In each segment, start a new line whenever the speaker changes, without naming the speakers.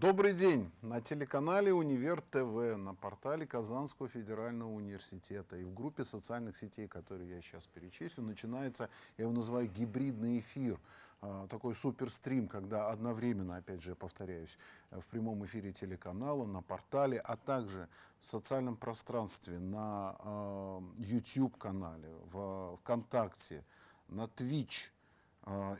Добрый день! На телеканале Универ ТВ, на портале Казанского федерального университета и в группе социальных сетей, которые я сейчас перечислю, начинается, я его называю гибридный эфир, а, такой суперстрим, когда одновременно, опять же, повторяюсь, в прямом эфире телеканала, на портале, а также в социальном пространстве, на а, YouTube-канале, в ВКонтакте, на Twitch – а,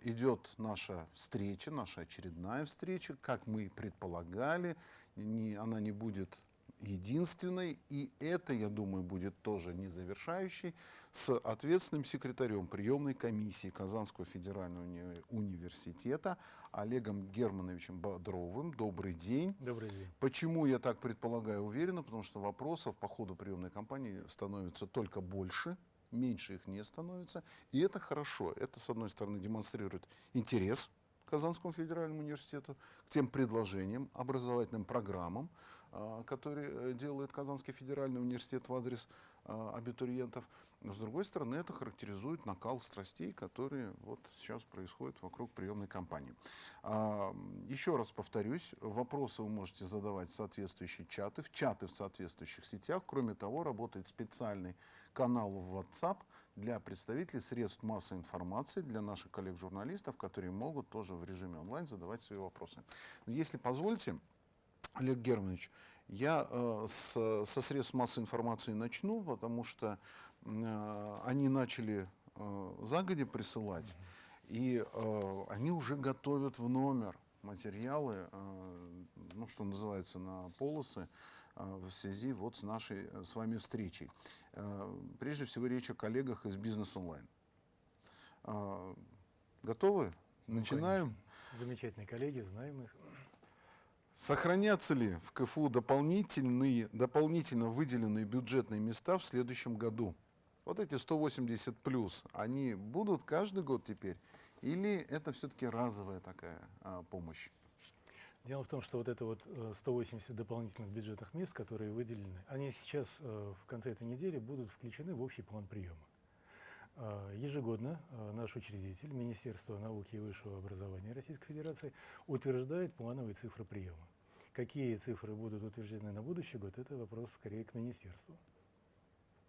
идет наша встреча, наша очередная встреча, как мы предполагали, не, она не будет единственной, и это, я думаю, будет тоже не завершающей, с ответственным секретарем приемной комиссии Казанского федерального уни университета Олегом Германовичем Бодровым. Добрый день.
Добрый день.
Почему я так предполагаю уверенно? Потому что вопросов по ходу приемной кампании становится только больше, меньше их не становится. И это хорошо. Это, с одной стороны, демонстрирует интерес Казанскому федеральному университету, к тем предложениям, образовательным программам, а, которые э, делает Казанский федеральный университет в адрес а, абитуриентов. Но, с другой стороны, это характеризует накал страстей, которые вот сейчас происходят вокруг приемной кампании. А, еще раз повторюсь, вопросы вы можете задавать в соответствующие чаты, в чаты в соответствующих сетях. Кроме того, работает специальный канал в WhatsApp для представителей средств массовой информации, для наших коллег-журналистов, которые могут тоже в режиме онлайн задавать свои вопросы. Если позволите, Олег Германович, я э, с, со средств массовой информации начну, потому что э, они начали э, загоди присылать, и э, они уже готовят в номер материалы, э, ну, что называется, на полосы э, в связи вот с нашей э, с вами встречей. Э, прежде всего речь о коллегах из Бизнес Онлайн. Э, готовы?
Ну,
Начинаем.
Конечно. Замечательные коллеги, знаем их.
Сохранятся ли в КФУ дополнительные, дополнительно выделенные бюджетные места в следующем году? Вот эти 180 плюс, они будут каждый год теперь? Или это все-таки разовая такая а, помощь?
Дело в том, что вот это вот 180 э, дополнительных бюджетных мест, которые выделены, они сейчас э, в конце этой недели будут включены в общий план приема. Э, ежегодно наш учредитель, Министерство науки и высшего образования Российской Федерации, утверждает плановые цифры приема. Какие цифры будут утверждены на будущий год, это вопрос скорее к министерству.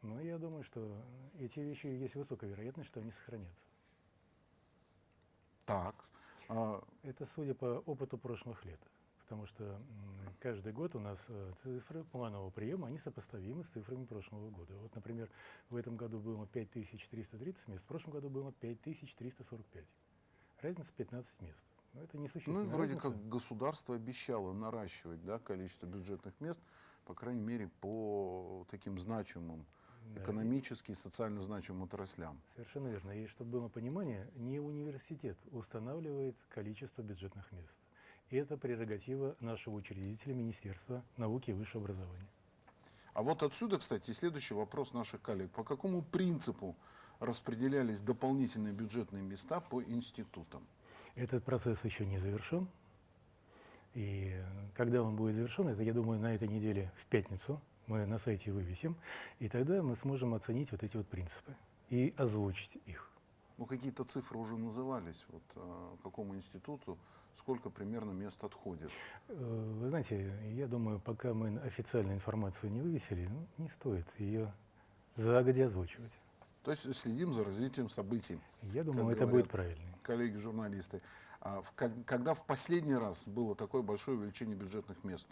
Но я думаю, что эти вещи есть высокая вероятность, что они сохранятся.
Так.
А... Это судя по опыту прошлых лет. Потому что каждый год у нас э, цифры планового приема, они сопоставимы с цифрами прошлого года. Вот, например, в этом году было 5330 мест, в прошлом году было 5345. Разница 15 мест.
Но это несущественная Ну, вроде разница. как государство обещало наращивать да, количество бюджетных мест, по крайней мере, по таким значимым да. экономически и социально значимым отраслям.
Совершенно верно. И чтобы было понимание, не университет устанавливает количество бюджетных мест. И это прерогатива нашего учредителя Министерства науки и высшего образования.
А вот отсюда, кстати, следующий вопрос наших коллег. По какому принципу распределялись дополнительные бюджетные места по институтам?
Этот процесс еще не завершен. И когда он будет завершен, это, я думаю, на этой неделе в пятницу, мы на сайте вывесим, и тогда мы сможем оценить вот эти вот принципы и озвучить их.
Ну, какие-то цифры уже назывались, вот э, какому институту, сколько примерно мест отходит?
Э, вы знаете, я думаю, пока мы официальную информацию не вывесили, ну, не стоит ее загодя озвучивать.
То есть следим за развитием событий.
Я думаю, это будет правильно.
Коллеги-журналисты. А когда в последний раз было такое большое увеличение бюджетных мест?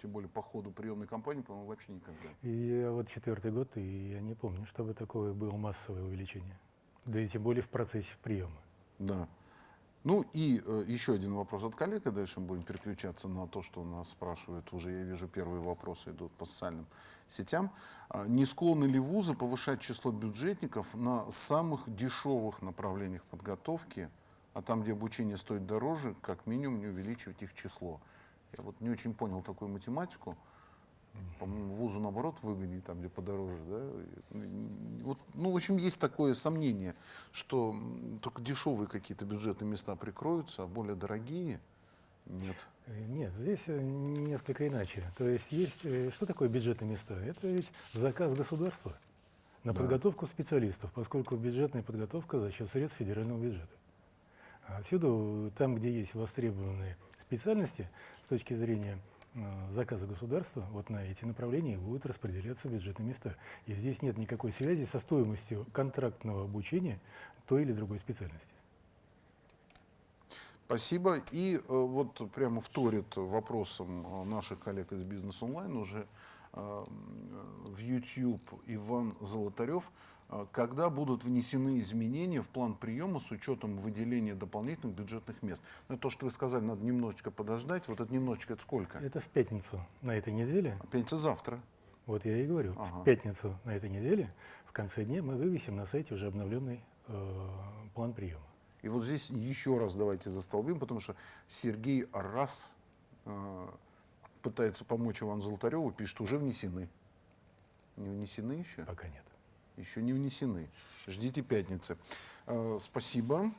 Тем более по ходу приемной кампании, по-моему, вообще никогда.
И вот четвертый год, и я не помню, чтобы такое было массовое увеличение. Да и тем более в процессе приема.
Да. Ну и э, еще один вопрос от коллег, и дальше мы будем переключаться на то, что нас спрашивают. Уже я вижу, первые вопросы идут по социальным сетям. А не склонны ли вузы повышать число бюджетников на самых дешевых направлениях подготовки, а там, где обучение стоит дороже, как минимум не увеличивать их число? Я вот не очень понял такую математику. По-моему, вузу наоборот выгоднее, там, где подороже. Да? Вот, ну, в общем, есть такое сомнение, что только дешевые какие-то бюджетные места прикроются, а более дорогие нет.
Э, нет, здесь э, несколько иначе. То есть есть, э, что такое бюджетные места? Это ведь заказ государства на да. подготовку специалистов, поскольку бюджетная подготовка за счет средств федерального бюджета. Отсюда, э, там, где есть востребованные специальности, с точки зрения э, заказа государства, вот на эти направления будут распределяться бюджетные места. И здесь нет никакой связи со стоимостью контрактного обучения той или другой специальности.
Спасибо. И э, вот прямо вторит вопросом наших коллег из Бизнес Онлайн уже в YouTube Иван Золотарев. Э, Когда будут внесены изменения в план приема с учетом выделения дополнительных бюджетных мест? Ну, то, что вы сказали, надо немножечко подождать. Вот это немножечко, это сколько?
Это в пятницу на этой неделе.
Пятница завтра.
Вот я и говорю,
Ага.
в пятницу на этой неделе, в конце дня мы вывесим на сайте уже обновленный э, план приема.
И вот здесь еще раз давайте застолбим, потому что Сергей раз э, пытается помочь Ивану Золотареву, пишет, уже внесены. Не внесены еще?
Пока нет.
Еще не внесены. Ждите пятницы. Э, спасибо.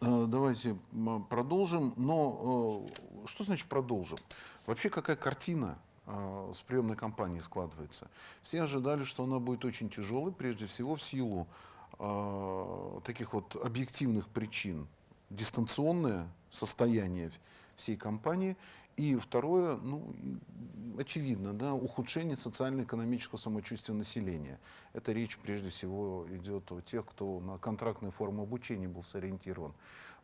Э, давайте продолжим. Но э, что значит продолжим? Вообще какая картина с приемной кампанией складывается? Все ожидали, что она будет очень тяжелой, прежде всего в силу таких вот объективных причин. Дистанционное состояние всей компании. И второе, ну, очевидно, да, ухудшение социально-экономического самочувствия населения. Это речь прежде всего идет о тех, кто на контрактные формы обучения был сориентирован.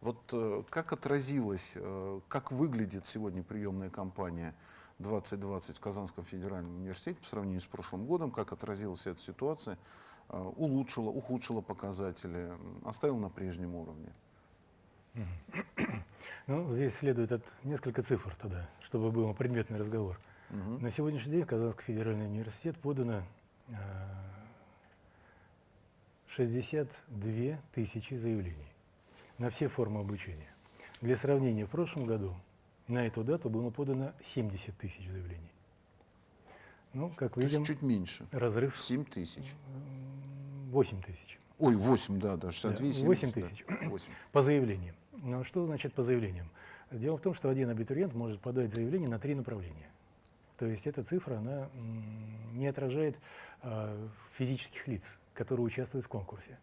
Вот э, как отразилось, э, как выглядит сегодня приемная кампания 2020 в Казанском федеральном университете по сравнению с прошлым годом, как отразилась эта ситуация, э, улучшила, ухудшила показатели, м, оставила на прежнем уровне?
Ну, здесь следует от несколько цифр тогда, чтобы был предметный разговор.
Мгм.
На сегодняшний день в Казанский федеральный университет подано э, 62 тысячи заявлений на все формы обучения. Для сравнения, в прошлом году на эту дату было подано 70 тысяч заявлений. Ну, как
То
видим,
чуть меньше,
разрыв
7 тысяч.
м, 8 тысяч
Ой, 8, да, да, 62, 70,
8
да,
тысяч.
8.
по заявлениям. Но что значит по заявлениям? Дело в том, что один абитуриент может подать заявление на три направления. То есть эта цифра, она не отражает а, физических лиц, которые участвуют в конкурсе.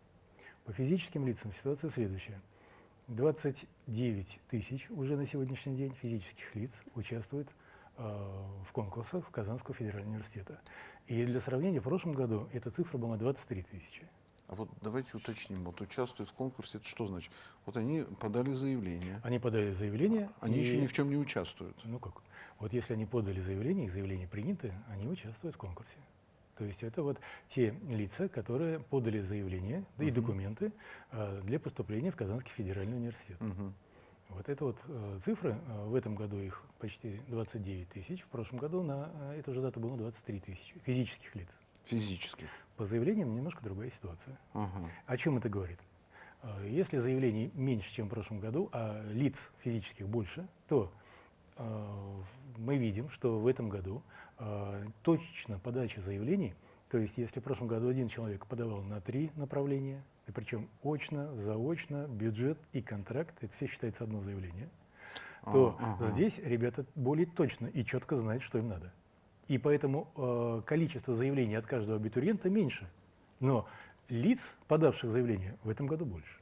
По физическим лицам ситуация следующая. 29 тысяч уже на сегодняшний день физических лиц участвуют а, в конкурсах в Казанского федерального университета. И для сравнения, в прошлом году эта цифра была 23 тысячи.
А вот давайте уточним, вот участвуют в конкурсе, это что значит? Вот они подали заявление,
Они подали заявление.
они
и-
еще ни в чем не участвуют.
Ну как? Вот если они подали заявление, их заявление принято, они участвуют в конкурсе. То есть это вот те лица, которые подали заявление и
Мгм.
документы а, для поступления в Казанский федеральный университет.
Мгм.
Вот это вот э, цифры, э, в этом году их почти 29 тысяч, в прошлом году на э, эту же дату было 23 тысячи физических лиц.
Физически.
По заявлениям немножко другая ситуация.
Ага.
О чем это говорит? Э, Если заявлений меньше, чем в прошлом году, а лиц физических больше, то э, мы видим, что в этом году э, точечно подача заявлений, то есть если в прошлом году один человек подавал на три направления, и причем очно, заочно, бюджет и контракт, это все считается одно заявление, то
ага.
здесь ребята более точно и четко знают, что им надо. И поэтому э, количество заявлений от каждого абитуриента меньше. Но лиц, подавших заявление, в этом году больше.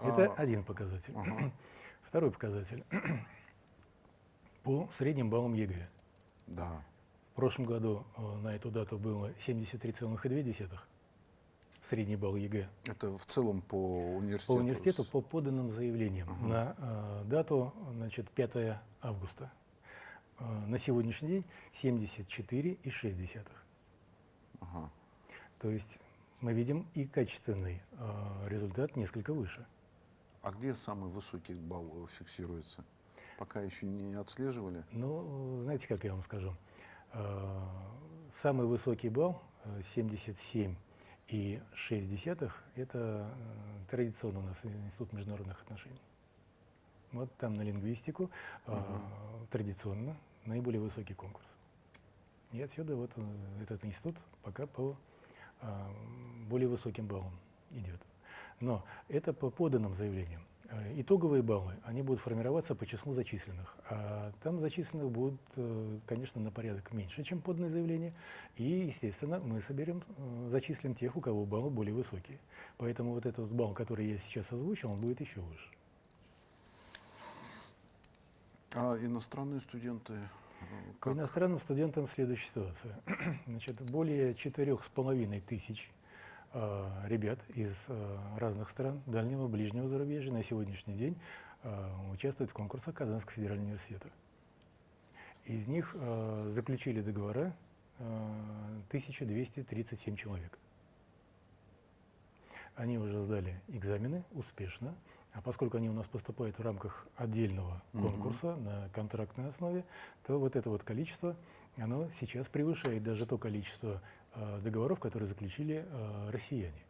Это
А,
один показатель.
ага.
Второй показатель. По средним баллам ЕГЭ.
Да.
В прошлом году э, на эту дату было 73,2 средний балл ЕГЭ.
Это в целом по университету.
По университету по поданным заявлениям
Ага.
на э, дату значит, 5 августа. Э, на сегодняшний день 74,6.
Ага.
То есть мы видим и качественный э, результат несколько выше.
А где самый высокий балл э, фиксируется? Пока еще не отслеживали.
Ну, знаете, как я вам скажу? Э, Самый высокий балл э, 77 и 6 десятых – это э, традиционно у нас Институт международных отношений. Вот там на лингвистику э,
Мгм.
традиционно наиболее высокий конкурс. И отсюда вот э, этот институт пока по э, более высоким баллам идет. Но это по поданным заявлениям. Э, итоговые баллы, они будут формироваться по числу зачисленных. А там зачисленных будут, э, конечно, на порядок меньше, чем подное заявление. И, естественно, мы соберем, зачислим тех, у кого баллы более высокие. Поэтому вот этот балл, который я сейчас озвучил, он будет еще выше.
А иностранные студенты?
По иностранным студентам следующая ситуация. Значит, более четырех с половиной тысяч Э, ребят из э, разных стран дальнего и ближнего зарубежья на сегодняшний день э, участвуют в конкурсах Казанского федерального университета. Из них заключили договора 1237 человек. Они уже сдали экзамены успешно, а поскольку они у нас поступают в рамках отдельного конкурса угу. на контрактной основе, то вот это вот количество, оно сейчас превышает даже то количество Э, договоров, которые заключили э, россияне.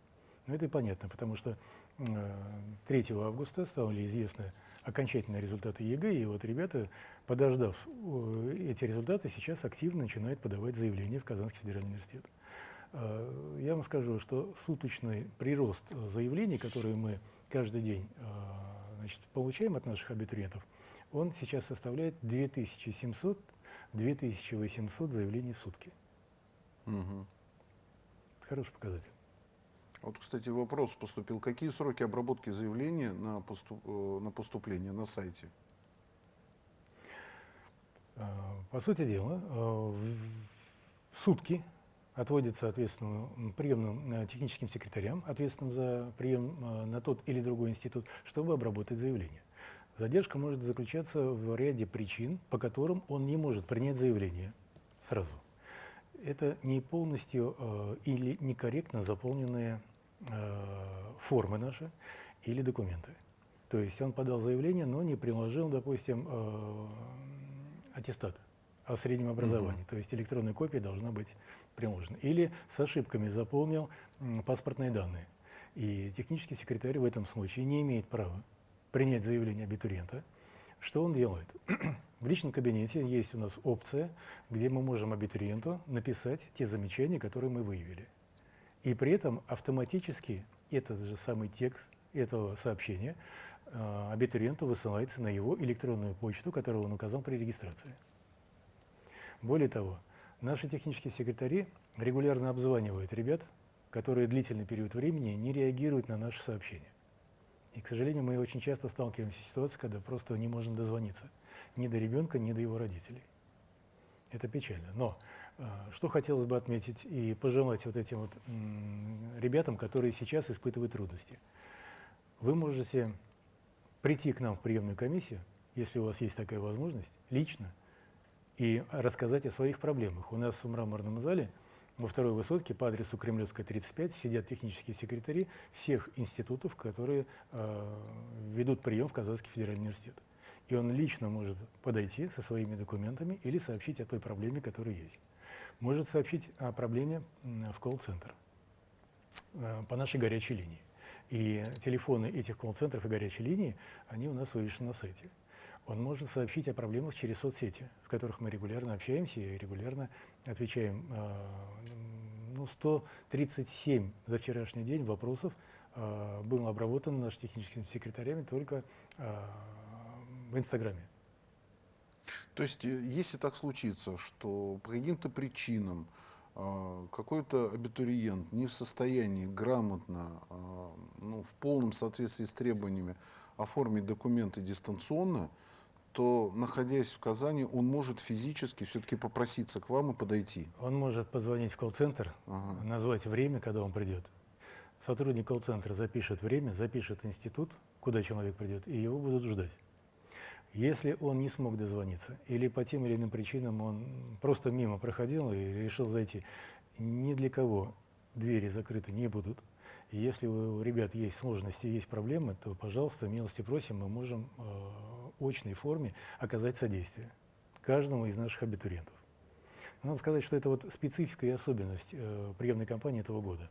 Ну, это и понятно, потому что 3 э, августа стали известны окончательные результаты ЕГЭ, и вот ребята, подождав эти результаты, сейчас активно начинают подавать заявления в Казанский федеральный университет. Я вам скажу, что суточный прирост заявлений, которые мы каждый день значит, получаем от наших абитуриентов, он сейчас составляет 2700-2800 заявлений в сутки. Угу. Хороший показатель.
Вот, кстати, вопрос поступил. Какие сроки обработки заявления на, поступ, э, на поступление на сайте?
А, по сути дела, э, в сутки отводится ответственным приемным э, техническим секретарям, ответственным за прием на тот или другой институт, чтобы обработать заявление. Задержка может заключаться в ряде причин, по которым он не может принять заявление сразу это не полностью э, или некорректно заполненные э, формы наши или документы. То есть он подал заявление, но не приложил, допустим, э, аттестат о среднем образовании. То есть электронная копия должна быть приложена. Или с ошибками заполнил паспортные данные. И технический секретарь в этом случае не имеет права принять заявление абитуриента. Что он делает? В личном кабинете есть у нас опция, где мы можем абитуриенту написать те замечания, которые мы выявили. И при этом автоматически этот же самый текст этого сообщения э, абитуриенту высылается на его электронную почту, которую он указал при регистрации. Более того, наши технические секретари регулярно обзванивают ребят, которые длительный период времени не реагируют на наши сообщения. И, к сожалению, мы очень часто сталкиваемся с ситуацией, когда просто не можем дозвониться ни до ребенка, ни до его родителей. Это печально. Но э, что хотелось бы отметить и пожелать вот этим вот ребятам, которые сейчас испытывают трудности. Вы можете прийти к нам в приемную комиссию, если у вас есть такая возможность, лично, и рассказать о своих проблемах. У нас в мраморном зале во второй высотке по адресу Кремлевская, 35 сидят технические секретари всех институтов, которые э, ведут прием в Казанский федеральный университет и он лично может подойти со своими документами или сообщить о той проблеме, которая есть. Может сообщить о проблеме в колл-центр э, по нашей горячей линии. И телефоны этих колл-центров и горячей линии, они у нас вывешены на сайте. Он может сообщить о проблемах через соцсети, в которых мы регулярно общаемся и регулярно отвечаем. Э, ну, 137 за вчерашний день вопросов э, было обработано нашими техническими секретарями только в Инстаграме.
То есть, э, если так случится, что по каким-то причинам э, какой-то абитуриент не в состоянии грамотно, э, ну, в полном соответствии с требованиями оформить документы дистанционно, то, находясь в Казани, он может физически все-таки попроситься к вам и подойти.
Он может позвонить в колл-центр, ага. назвать время, когда он придет. Сотрудник колл-центра запишет время, запишет институт, куда человек придет, и его будут ждать. Если он не смог дозвониться или по тем или иным причинам он просто мимо проходил и решил зайти, ни для кого двери закрыты не будут. Если у ребят есть сложности, есть проблемы, то, пожалуйста, милости просим, мы можем э, очной форме оказать содействие каждому из наших абитуриентов. Надо сказать, что это вот специфика и особенность э, приемной кампании этого года.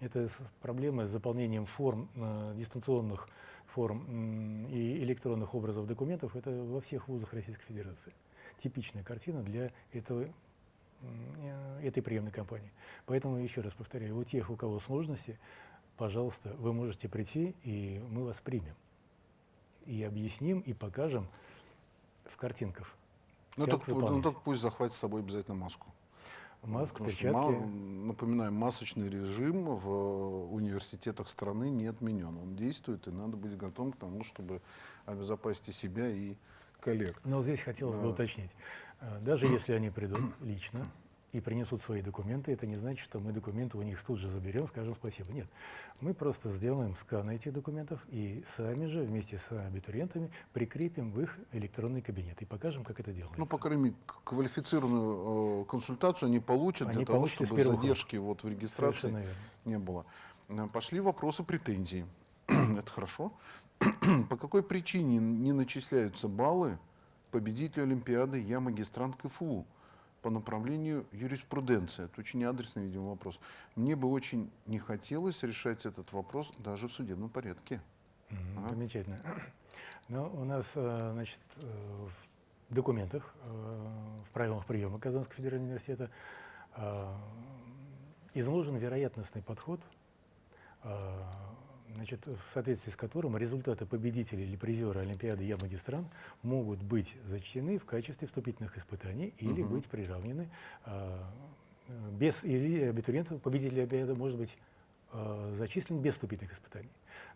Это проблема с заполнением форм э, дистанционных форм и электронных образов документов, это во всех вузах Российской Федерации. Типичная картина для этого, э, этой приемной кампании. Поэтому, еще раз повторяю, у тех, у кого сложности, пожалуйста, вы можете прийти, и мы вас примем. И объясним, и покажем в картинках.
Ну пу- ну, только пусть захватит с собой обязательно маску.
Маску,
Потому что,
перчатки.
ма- напоминаем, масочный режим в университетах страны не отменен. Он действует, и надо быть готовым к тому, чтобы обезопасить и себя, и коллег.
Но вот здесь хотелось бы
Да.
уточнить. А, Даже если они придут лично и принесут свои документы, это не значит, что мы документы у них тут же заберем, скажем спасибо. Нет. Мы просто сделаем скан этих документов и сами же вместе с абитуриентами прикрепим в их электронный кабинет и покажем, как это делается.
Ну, по крайней мере, квалифицированную э, консультацию они получат
Они
для того, чтобы задержки вот в регистрации не было. Э, Пошли вопросы претензий. Это хорошо. По какой причине не начисляются баллы победителю Олимпиады «Я магистрант КФУ» по направлению юриспруденция? Это очень адресный, видимо, вопрос. Мне бы очень не хотелось решать этот вопрос даже в судебном порядке.
Мгм,
Ага.
Замечательно. Но у нас, э, значит, э, в документах, э, в правилах приема Казанского федерального университета изложен вероятностный подход, значит, в соответствии с которым результаты победителя или призера Олимпиады «Я магистрант» могут быть зачтены в качестве вступительных испытаний или
Мгм.
быть приравнены э, без или абитуриента, победитель Олимпиады может быть э, зачислен без вступительных испытаний.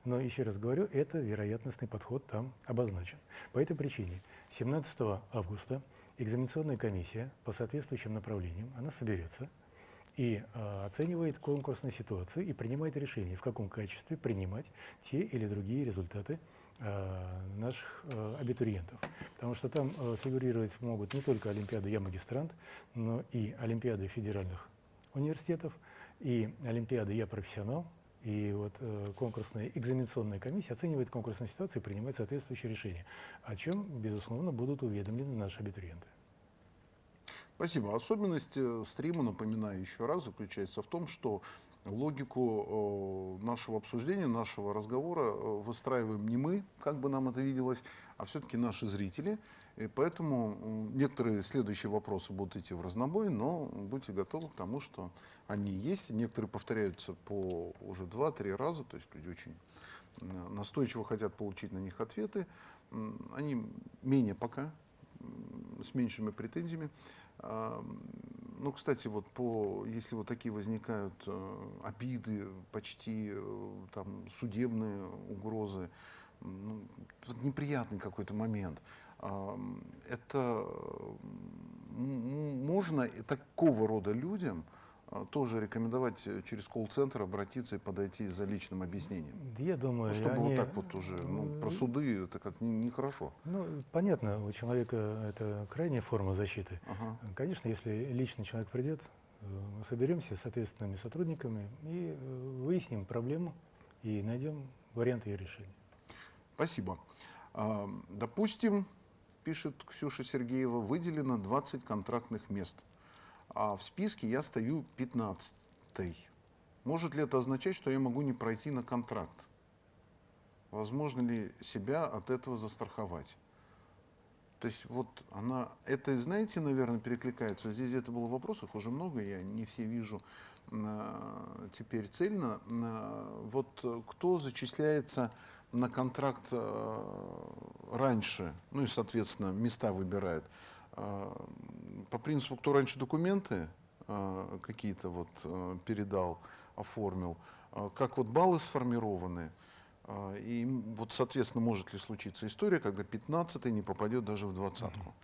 Но еще раз говорю, это вероятностный подход там обозначен. По этой причине 17 августа экзаменационная комиссия по соответствующим направлениям, она соберется и э, оценивает конкурсную ситуацию и принимает решение, в каком качестве принимать те или другие результаты э, наших э, абитуриентов. Потому что там э, фигурировать могут не только Олимпиады «Я магистрант», но и Олимпиады федеральных университетов, и Олимпиады «Я профессионал», и вот э, конкурсная экзаменационная комиссия оценивает конкурсную ситуацию и принимает соответствующее решение, о чем, безусловно, будут уведомлены наши абитуриенты.
Спасибо. Особенность э, стрима, напоминаю еще раз, заключается в том, что логику нашего обсуждения, нашего разговора э, выстраиваем не мы, как бы нам это виделось, а все-таки наши зрители. И поэтому некоторые следующие вопросы будут идти в разнобой, но будьте готовы к тому, что они есть. Некоторые повторяются по уже два-три раза, то есть люди очень настойчиво хотят получить на них ответы. Они менее пока, с меньшими претензиями. Ну, кстати, вот по, если вот такие возникают э, обиды, почти э, там судебные угрозы, ну, неприятный какой-то момент. Это можно такого рода людям тоже рекомендовать э, через колл-центр обратиться и подойти за личным объяснением.
Я думаю,
Ну, чтобы
они,
вот так вот уже, ну, про
э,
суды это как не- нехорошо.
Ну, понятно, у человека это крайняя форма защиты.
Ага.
Конечно, если личный человек придет, э, мы соберемся с ответственными сотрудниками и э, выясним проблему и найдем варианты ее решения.
Спасибо. А, Допустим, пишет Ксюша Сергеева, выделено 20 контрактных мест, а в списке я стою 15 -й. Может ли это означать, что я могу не пройти на контракт? Возможно ли себя от этого застраховать? То есть вот она, это, знаете, наверное, перекликается. Здесь это было в вопросах уже много, я не все вижу а, теперь цельно. А, Вот кто зачисляется на контракт э, раньше, ну и, соответственно, места выбирает. А, По принципу, кто раньше документы а, какие-то вот э, передал, оформил, как вот баллы сформированы, и вот, соответственно, может ли случиться история, когда 15 не попадет даже в двадцатку.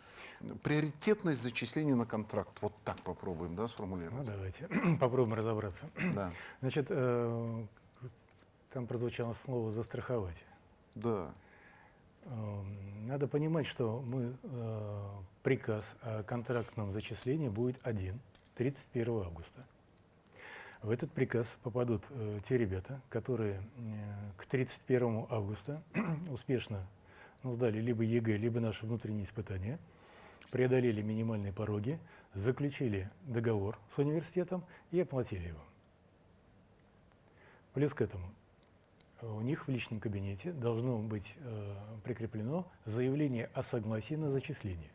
Приоритетность зачисления на контракт. Вот так попробуем, да,
Ну,
сформулировать.
давайте попробуем разобраться.
Да,
Значит, э, там прозвучало слово «застраховать».
да.
Э, Надо понимать, что мы, э, приказ о контрактном зачислении будет один, 31 августа. В этот приказ попадут э, те ребята, которые э, к 31 августа успешно ну, сдали либо ЕГЭ, либо наши внутренние испытания, преодолели минимальные пороги, заключили договор с университетом и оплатили его. Плюс к этому у них в личном кабинете должно быть э, прикреплено заявление о согласии на зачисление.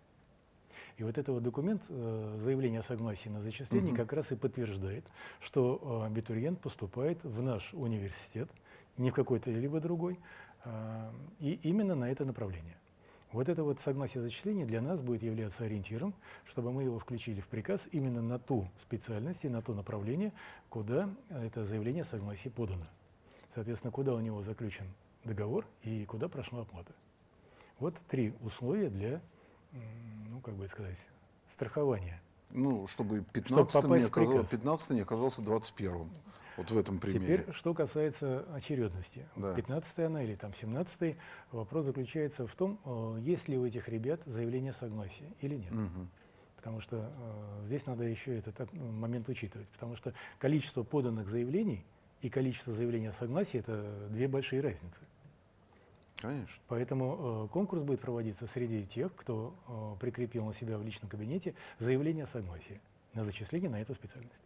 И вот этот вот документ, э, заявление о согласии на зачисление,
Мгм.
как раз и подтверждает, что э, абитуриент поступает в наш университет, не в какой-то либо другой, А, И именно на это направление. Вот это вот согласие зачисления для нас будет являться ориентиром, чтобы мы его включили в приказ именно на ту специальность и на то направление, куда это заявление о согласии подано. Соответственно, куда у него заключен договор и куда прошла оплата. Вот три условия для, ну, как бы сказать, страхования.
Ну, чтобы 15 не,
попасть в
оказалось,
приказ.
15 не оказался 21 Вот в этом примере.
Теперь, что касается очередности.
Да.
15 она или там 17 вопрос заключается в том, э, есть ли у этих ребят заявление согласия или нет.
Мгм.
Потому что э, здесь надо еще этот от- ну, момент учитывать. Потому что количество поданных заявлений и количество заявлений о согласии – это две большие разницы.
Конечно.
Поэтому э, конкурс будет проводиться среди тех, кто э, прикрепил на себя в личном кабинете заявление о согласии на зачисление на эту специальность.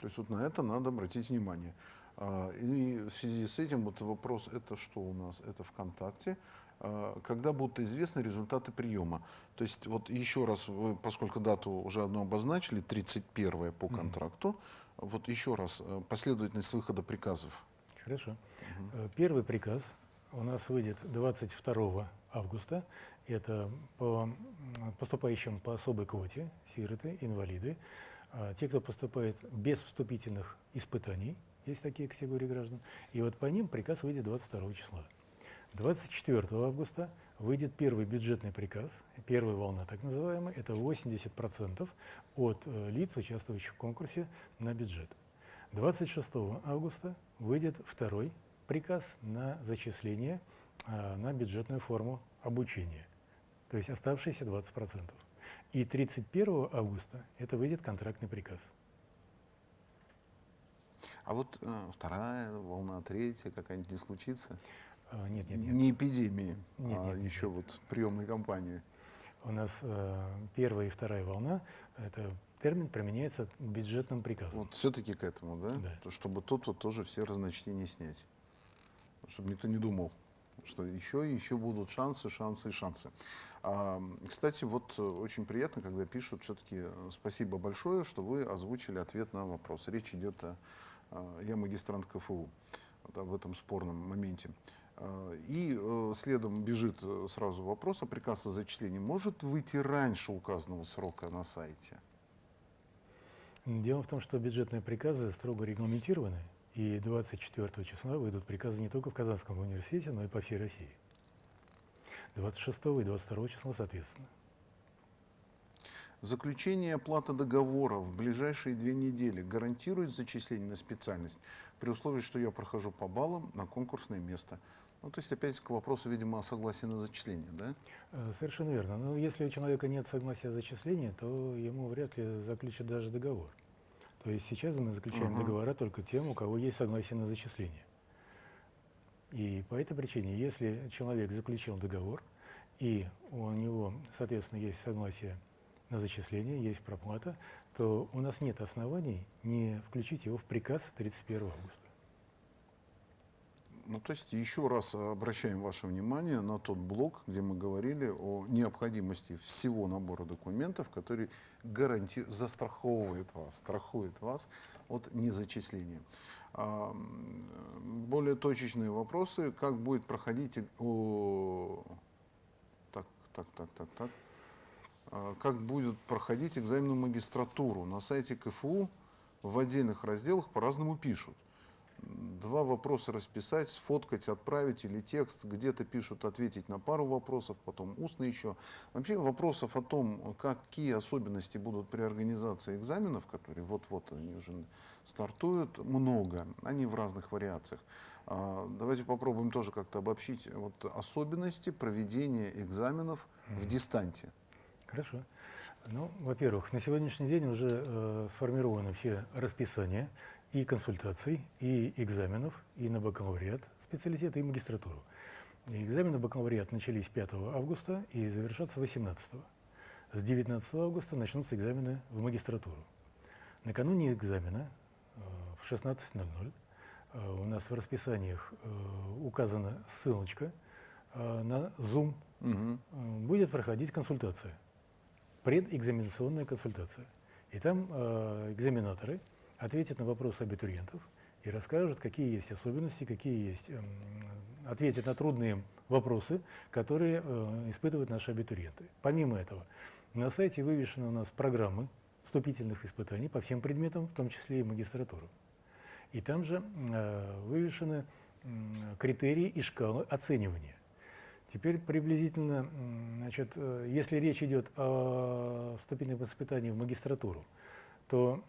То есть вот на это надо обратить внимание. А, И в связи с этим вот вопрос, это что у нас? Это ВКонтакте. А, Когда будут известны результаты приема? То есть вот еще раз, вы, поскольку дату уже одну обозначили, 31 по контракту, вот еще раз, э, последовательность выхода приказов.
Хорошо. Э, Первый приказ у нас выйдет 22 августа. Это по поступающим по особой квоте, сироты, инвалиды, а, те, кто поступает без вступительных испытаний, есть такие категории граждан, и вот по ним приказ выйдет 22 числа. 24 августа выйдет первый бюджетный приказ, первая волна так называемая, это 80% от э, лиц, участвующих в конкурсе на бюджет. 26 августа выйдет второй приказ на зачисление а, на бюджетную форму обучения, то есть оставшиеся 20%. И 31 августа это выйдет контрактный приказ.
А вот э, вторая волна, третья какая-нибудь не случится?
А, Нет, нет, нет.
Не эпидемии,
Нет,
а
нет,
еще
нет.
вот приемной кампании.
У нас э, первая и вторая волна, это термин применяется к бюджетным приказам.
Вот все-таки к этому, да?
Да.
То, Чтобы тут вот тоже все разночтения снять. Чтобы никто не думал, что еще и еще будут шансы, шансы и шансы. А, кстати, вот э, очень приятно, когда пишут все-таки спасибо большое, что вы озвучили ответ на вопрос. Речь идет о, а, я магистрант КФУ, вот об этом спорном моменте. А, И э, следом бежит э, сразу вопрос, а приказ о зачислении может выйти раньше указанного срока на сайте?
Дело в том, что бюджетные приказы строго регламентированы, и 24 числа выйдут приказы не только в Казанском университете, но и по всей России. 26 и 22 числа соответственно.
Заключение и оплата договора в ближайшие две недели гарантирует зачисление на специальность при условии, что я прохожу по баллам на конкурсное место. Ну, то есть опять к вопросу, видимо, о согласии на зачисление, да?
Э, Совершенно верно. Но если у человека нет согласия о зачислении, то ему вряд ли заключат даже договор. То есть сейчас мы заключаем
Ага.
договора только тем, у кого есть согласие на зачисление. И по этой причине, если человек заключил договор, и у него, соответственно, есть согласие на зачисление, есть проплата, то у нас нет оснований не включить его в приказ 31 августа.
Ну, то есть еще раз обращаем ваше внимание на тот блок, где мы говорили о необходимости всего набора документов, который гаранти... застраховывает вас, страхует вас от незачисления. Более точечные вопросы, как будет проходить... о, Так, так, так, так, так. А, Как будет проходить экзамен в магистратуру? На сайте КФУ в отдельных разделах по-разному пишут два вопроса расписать, сфоткать, отправить или текст. Где-то пишут ответить на пару вопросов, потом устно еще. Вообще вопросов о том, какие особенности будут при организации экзаменов, которые вот-вот они уже стартуют, много. Они в разных вариациях. А, Давайте попробуем тоже как-то обобщить вот особенности проведения экзаменов в дистанте.
Хорошо. Ну, во-первых, на сегодняшний день уже э, сформированы все расписания и консультаций, и экзаменов, и на бакалавриат специалитет, и магистратуру. И экзамены бакалавриат начались 5 августа и завершатся 18. С 19 августа начнутся экзамены в магистратуру. Накануне экзамена э, в 16.00 э, у нас в расписаниях э, указана ссылочка на Zoom. Э, Будет проходить консультация предэкзаменационная консультация. И там экзаменаторы ответят на вопросы абитуриентов и расскажут, какие есть особенности, какие есть эм, ответить на трудные вопросы, которые э, испытывают наши абитуриенты. Помимо этого, на сайте вывешены у нас программы вступительных испытаний по всем предметам, в том числе и магистратуру. И там же э, вывешены критерии и шкалы оценивания. Теперь приблизительно, значит, э, если речь идет о вступительном испытании в магистратуру, то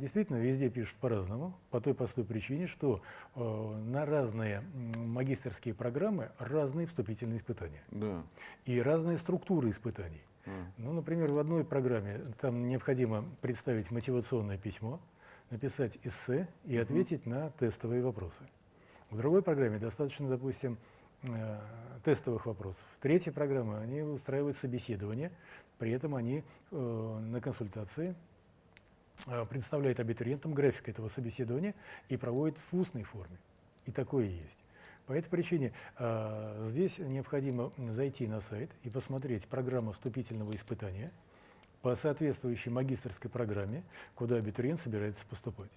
действительно везде пишут по-разному, по той простой причине, что э, на разные магистрские программы разные вступительные испытания.
Да.
И разные структуры испытаний. А. Ну, например, в одной программе там необходимо представить мотивационное письмо, написать эссе и ответить на тестовые вопросы. В другой программе достаточно, допустим, э, тестовых вопросов. В третьей программе они устраивают собеседование, при этом они э, на консультации представляет абитуриентам график этого собеседования и проводит в устной форме. И такое есть. По этой причине э, здесь необходимо зайти на сайт и посмотреть программу вступительного испытания по соответствующей магистрской программе, куда абитуриент собирается поступать.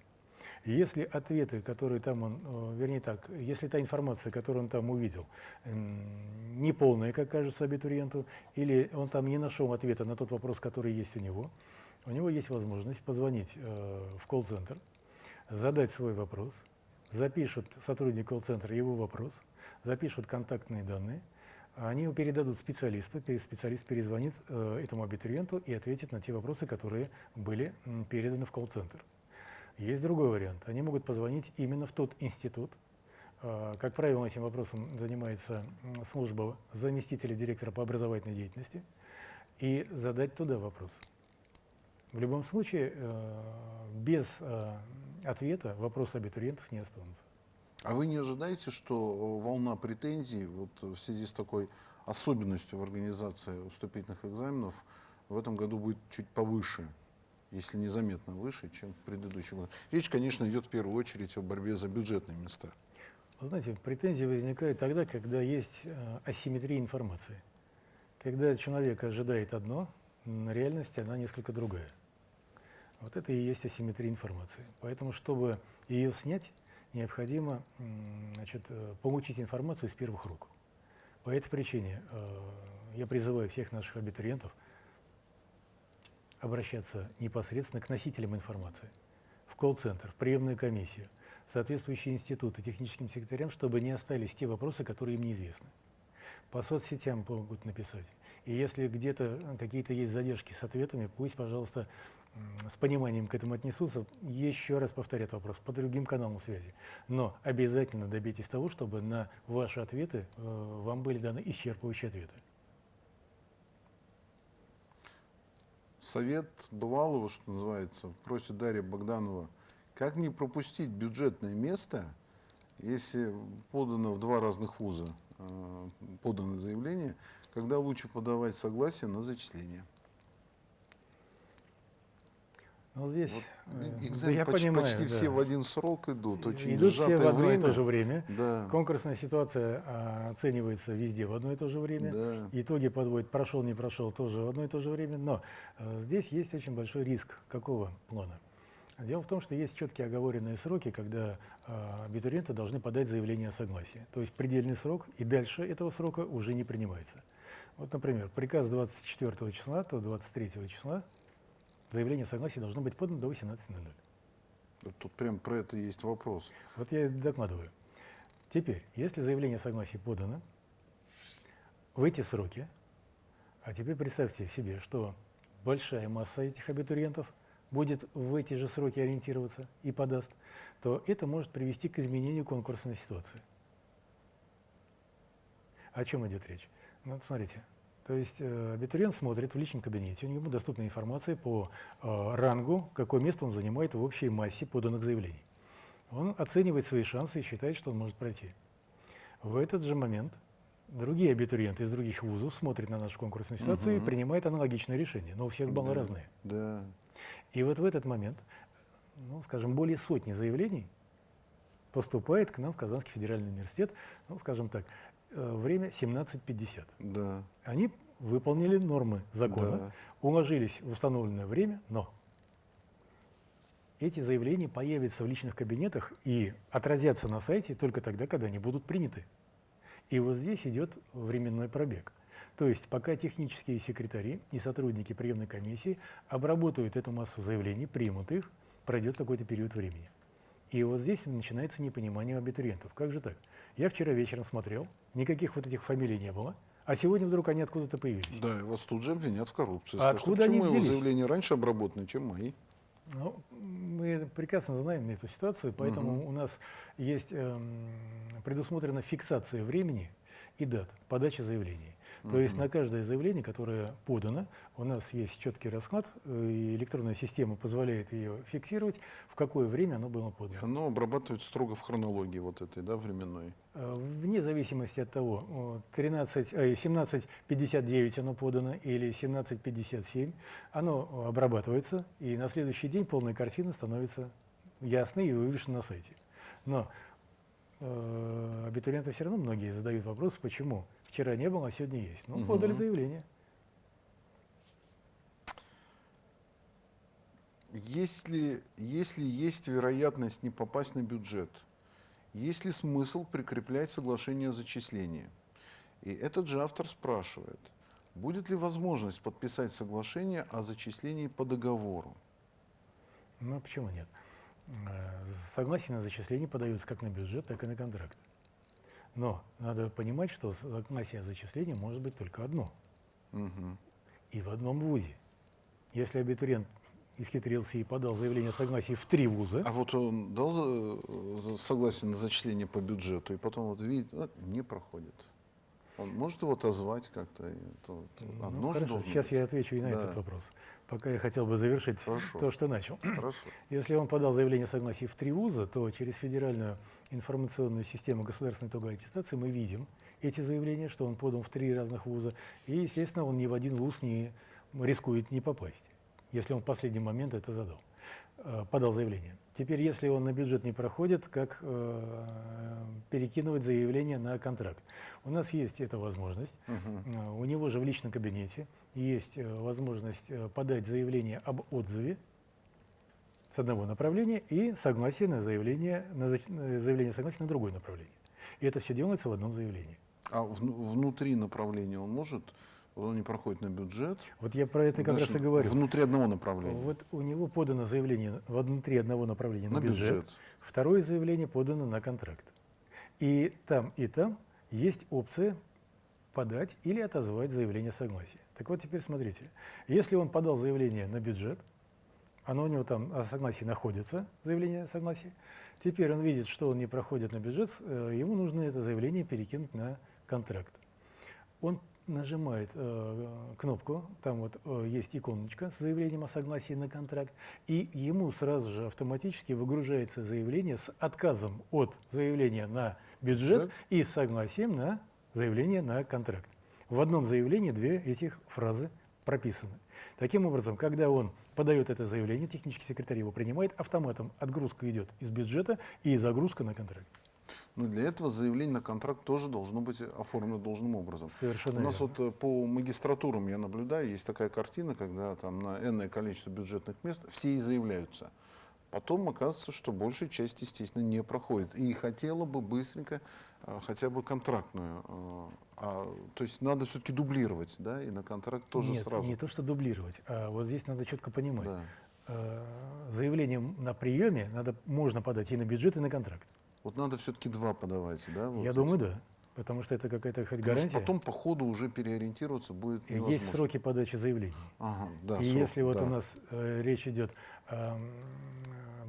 Если ответы, которые там он, э, вернее так, если та информация, которую он там увидел, не полная, как кажется абитуриенту, или он там не нашел ответа на тот вопрос, который есть у него, у него есть возможность позвонить э, в колл-центр, задать свой вопрос, запишут сотрудник колл-центра его вопрос, запишут контактные данные, они его передадут специалисту, специалист перезвонит э, этому абитуриенту и ответит на те вопросы, которые были переданы в колл-центр. Есть другой вариант. Они могут позвонить именно в тот институт, э, как правило, этим вопросом занимается служба заместителя директора по образовательной деятельности, и задать туда вопрос. В любом случае, э, без э, ответа вопросы абитуриентов не останутся.
А вы не ожидаете, что волна претензий вот в связи с такой особенностью в организации вступительных экзаменов в этом году будет чуть повыше, если не заметно выше, чем в предыдущем году? Речь, конечно, идет в первую очередь о борьбе за бюджетные места.
Вы знаете, претензии возникают тогда, когда есть э, асимметрия информации. Когда человек ожидает одно, реальности она несколько другая. Вот это и есть асимметрия информации. Поэтому, чтобы ее снять, необходимо значит, э, получить информацию из первых рук. По этой причине э, я призываю всех наших абитуриентов обращаться непосредственно к носителям информации, в колл-центр, в приемную комиссию, в соответствующие институты, техническим секретарям, чтобы не остались те вопросы, которые им неизвестны. По соцсетям могут написать. И если где-то какие-то есть задержки с ответами, пусть, пожалуйста, с пониманием к этому отнесутся, еще раз повторят вопрос по другим каналам связи. Но обязательно добейтесь того, чтобы на ваши ответы э, вам были даны исчерпывающие ответы.
Совет бывалого, что называется, просит Дарья Богданова, как не пропустить бюджетное место, если подано в два разных вуза, э, подано заявление, когда лучше подавать согласие на зачисление.
Ну, здесь
э, да, я почти, понимаю, почти да. все в один срок идут, очень
Идут все в одно
время.
и то же время.
Да.
Конкурсная ситуация а, оценивается везде в одно и то же время.
Да.
Итоги подводят, прошел, не прошел, тоже в одно и то же время. Но а, здесь есть очень большой риск. Какого плана? Дело в том, что есть четкие оговоренные сроки, когда а, абитуриенты должны подать заявление о согласии. То есть предельный срок, и дальше этого срока уже не принимается. Вот, например, приказ 24 числа, то 23 числа заявление о согласии должно быть подано до 18.00.
Тут прям про это есть вопрос.
Вот я докладываю. Теперь, если заявление о согласии подано в эти сроки, а теперь представьте себе, что большая масса этих абитуриентов будет в эти же сроки ориентироваться и подаст, то это может привести к изменению конкурсной ситуации. О чем идет речь? Ну, смотрите, то есть э, абитуриент смотрит в личном кабинете, у него доступна информация по э, рангу, какое место он занимает в общей массе поданных заявлений. Он оценивает свои шансы и считает, что он может пройти. В этот же момент другие абитуриенты из других вузов смотрят на нашу конкурсную ситуацию угу. и принимают аналогичное решение, но у всех баллы
да,
разные.
Да.
И вот в этот момент, ну, скажем, более сотни заявлений поступает к нам в Казанский федеральный университет, ну, скажем так, Э, время 17.50.
Да.
Они выполнили нормы закона, да. уложились в установленное время, но эти заявления появятся в личных кабинетах и отразятся на сайте только тогда, когда они будут приняты. И вот здесь идет временной пробег. То есть пока технические секретари и сотрудники приемной комиссии обработают эту массу заявлений, примут их, пройдет какой-то период времени. И вот здесь начинается непонимание абитуриентов. Как же так? Я вчера вечером смотрел, никаких вот этих фамилий не было, а сегодня вдруг они откуда-то появились.
Да, и вас тут же обвинят в коррупции.
А
Скажут,
откуда они
почему его
взялись?
заявления раньше обработаны, чем мои?
Ну, мы прекрасно знаем эту ситуацию, поэтому у нас есть эм, предусмотрена фиксация времени и дат подачи заявлений. То есть на каждое заявление, которое подано, у нас есть четкий расклад, э, и электронная система позволяет ее фиксировать, в какое время оно было подано.
оно обрабатывается строго в хронологии вот этой, да, временной.
Э, Вне зависимости от того, о, 13, э, 17.59 оно подано или 17.57, оно обрабатывается, и на следующий день полная картина становится ясной и вывешена на сайте. Но э, абитуриенты все равно многие задают вопрос, почему вчера не было, а сегодня есть. Ну, подали
Мгм.
заявление.
Если, если есть вероятность не попасть на бюджет, есть ли смысл прикреплять соглашение о зачислении? И этот же автор спрашивает, будет ли возможность подписать соглашение о зачислении по договору?
Ну, почему нет? Э, Согласие на зачисление подаются как на бюджет, так и на контракт. Но надо понимать, что согласие о зачислении может быть только одно.
Мгм.
и в одном вузе. Если абитуриент исхитрился и подал заявление о согласии в три вуза,
А вот он дал за- за- согласие на зачисление по бюджету, и потом вот видит, вот, не проходит. Он может его отозвать как-то?
ну, хорошо, сейчас
быть.
я отвечу и на
Да.
этот вопрос. Пока я хотел бы завершить
Хорошо.
то, что начал.
Хорошо.
Если он подал заявление о согласии в три вуза, то через федеральную информационную систему государственной итоговой аттестации мы видим эти заявления, что он подал в три разных вуза, и, естественно, он ни в один вуз не рискует не попасть, если он в последний момент это задал, э, подал заявление. Теперь, если он на бюджет не проходит, как э, перекидывать заявление на контракт? У нас есть эта возможность. Э, У него же в личном кабинете есть э, возможность э, подать заявление об отзыве с одного направления и согласие на заявление, на заявление согласия на другое направление. И это все делается в одном заявлении.
А вну- внутри направления он может, он не проходит на бюджет.
Вот я про это как
значит,
раз и говорю.
Внутри одного направления.
Вот у него подано заявление внутри одного направления на,
На
бюджет,
бюджет.
второе заявление подано на контракт. И там, и там есть опция подать или отозвать заявление согласия. Так вот теперь смотрите, если он подал заявление на бюджет, оно у него там о согласии находится, заявление о согласии, теперь он видит, что он не проходит на бюджет, э, ему нужно это заявление перекинуть на контракт. Он нажимает э, кнопку, там вот э, есть иконочка с заявлением о согласии на контракт, и ему сразу же автоматически выгружается заявление с отказом от заявления на бюджет и с согласием на заявление на контракт. В одном заявлении две этих фразы прописаны. Таким образом, когда он подает это заявление, технический секретарь его принимает, автоматом отгрузка идет из бюджета и загрузка на контракт.
Но для этого заявление на контракт тоже должно быть оформлено должным образом.
Совершенно
У нас
верно.
вот э, по магистратурам я наблюдаю, есть такая картина, когда там на энное количество бюджетных мест все и заявляются. Потом оказывается, что большая часть, естественно, не проходит. И хотела бы быстренько э, хотя бы контрактную. э, а, то есть надо все-таки дублировать, да, и на контракт тоже
Нет,
сразу.
не то, что дублировать, а вот здесь надо четко понимать.
Да.
Заявление на приеме надо, можно подать и на бюджет, и на контракт.
Вот надо все-таки два подавать, да? вот
Я
эти.
думаю, да. Потому что это какая-то хоть
Потому
гарантия.
потом по ходу уже переориентироваться будет невозможно.
Есть сроки подачи заявлений.
Ага, да,
и
срок,
если вот
да.
у нас э, речь идет о м,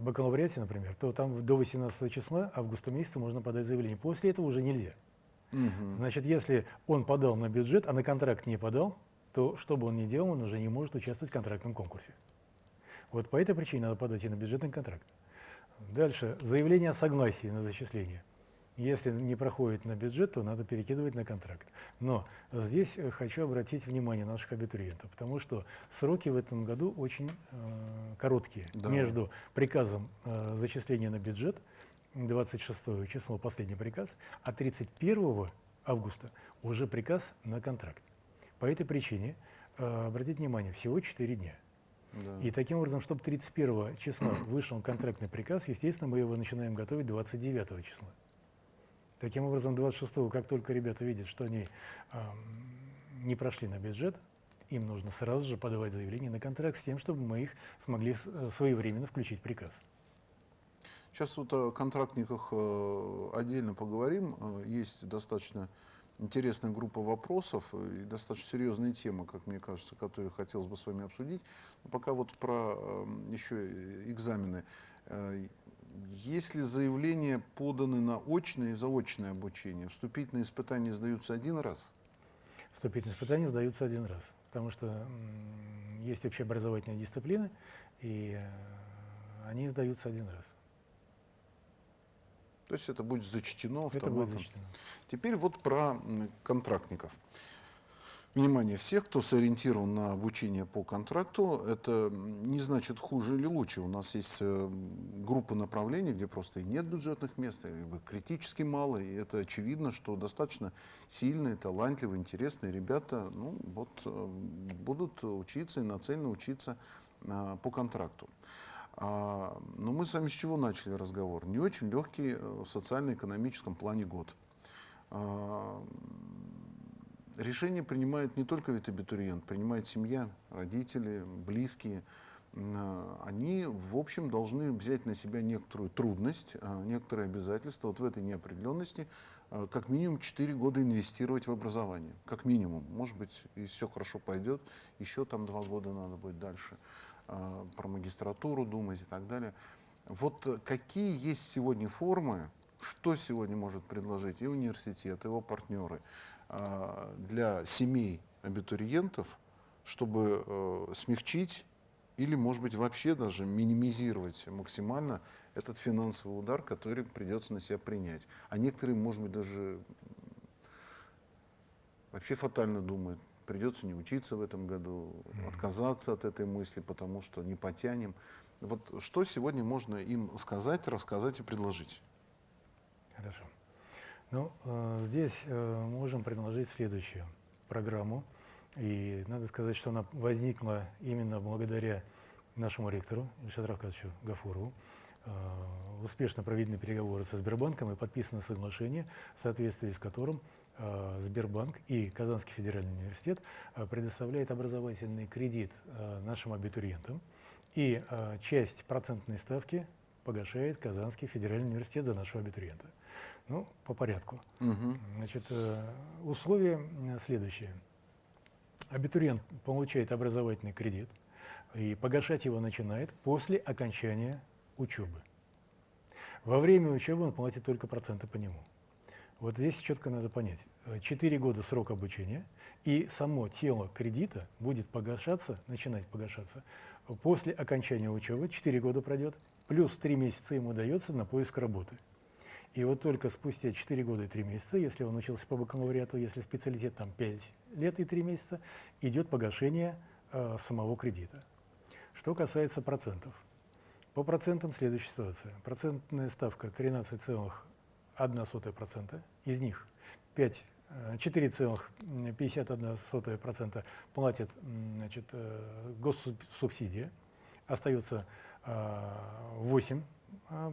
бакалавриате, например, то там до 18 числа августа месяца можно подать заявление. После этого уже нельзя.
Мгм.
Значит, если он подал на бюджет, а на контракт не подал, то что бы он ни делал, он уже не может участвовать в контрактном конкурсе. Вот по этой причине надо подать и на бюджетный контракт. Дальше. Заявление о согласии на зачисление. Если не проходит на бюджет, то надо перекидывать на контракт. Но здесь э, хочу обратить внимание наших абитуриентов, потому что сроки в этом году очень э, короткие.
Да.
Между приказом э, зачисления на бюджет, 26 число, последний приказ, а 31 августа уже приказ на контракт. По этой причине, э, обратите внимание, всего 4 дня.
Да.
И таким образом, чтобы 31 числа вышел контрактный приказ, естественно, мы его начинаем готовить 29 числа. Таким образом, 26-го, как только ребята видят, что они э, не прошли на бюджет, им нужно сразу же подавать заявление на контракт с тем, чтобы мы их смогли э, своевременно включить в приказ.
Сейчас вот о контрактниках э, отдельно поговорим. Э, есть достаточно интересная группа вопросов и достаточно серьезная тема, как мне кажется, которую хотелось бы с вами обсудить. Но пока вот про еще экзамены. Если заявления поданы на очное и заочное обучение, вступительные испытания сдаются один раз?
Вступительные испытания сдаются один раз, потому что есть общеобразовательные дисциплины, и э, они сдаются один раз.
То есть это будет зачтено
автоматом. Это будет зачтено.
Теперь вот про контрактников. Внимание, всех, кто сориентирован на обучение по контракту, это не значит хуже или лучше. У нас есть э, группа направлений, где просто и нет бюджетных мест, и критически мало, и это очевидно, что достаточно сильные, талантливые, интересные ребята ну, вот, э, будут учиться и нацелены учиться а, по контракту. А, но мы с вами с чего начали разговор? Не очень легкий э, в социально-экономическом плане год. А, решение принимает не только ведь абитуриент, принимает семья, родители, близкие. А, они, в общем, должны взять на себя некоторую трудность, некоторые обязательства вот в этой неопределенности, как минимум 4 года инвестировать в образование. Как минимум. Может быть, если все хорошо пойдет, еще там 2 года надо будет дальше. Э, про магистратуру думать и так далее. Вот э, какие есть сегодня формы, что сегодня может предложить и университет, и его партнеры э, для семей абитуриентов, чтобы смягчить или, может быть, вообще даже минимизировать максимально этот финансовый удар, который придется на себя принять. А некоторые, может быть, даже вообще фатально думают, придется не учиться в этом году, отказаться от этой мысли, потому что не потянем. Вот что сегодня можно им сказать, рассказать и предложить?
Хорошо. Ну, э, здесь э, можем предложить следующую программу. И надо сказать, что она возникла именно благодаря нашему ректору Ильшаду Равкадовичу Гафурову. Э, успешно проведены переговоры со Сбербанком и подписано соглашение, в соответствии с которым Сбербанк и Казанский федеральный университет э, предоставляет образовательный кредит э, нашим абитуриентам, и часть процентной ставки погашает Казанский федеральный университет за нашего абитуриента. Ну, по порядку. Угу. Значит, условия следующие. Абитуриент получает образовательный кредит, и погашать его начинает после окончания учебы. Во время учебы он платит только проценты по нему. Вот здесь четко надо понять. Э, четыре года срок обучения, и само тело кредита будет погашаться, начинать погашаться после окончания учебы, четыре года пройдет, плюс три месяца ему дается на поиск работы. И вот только спустя 4 года и 3 месяца, если он учился по бакалавриату, если специалитет там 5 лет и 3 месяца, идет погашение э, самого кредита. Что касается процентов. По процентам следующая ситуация. Процентная ставка 13, 0,1%, из них 5 4,51% э, платит значит, э, госсубсидия, остается 8%, э,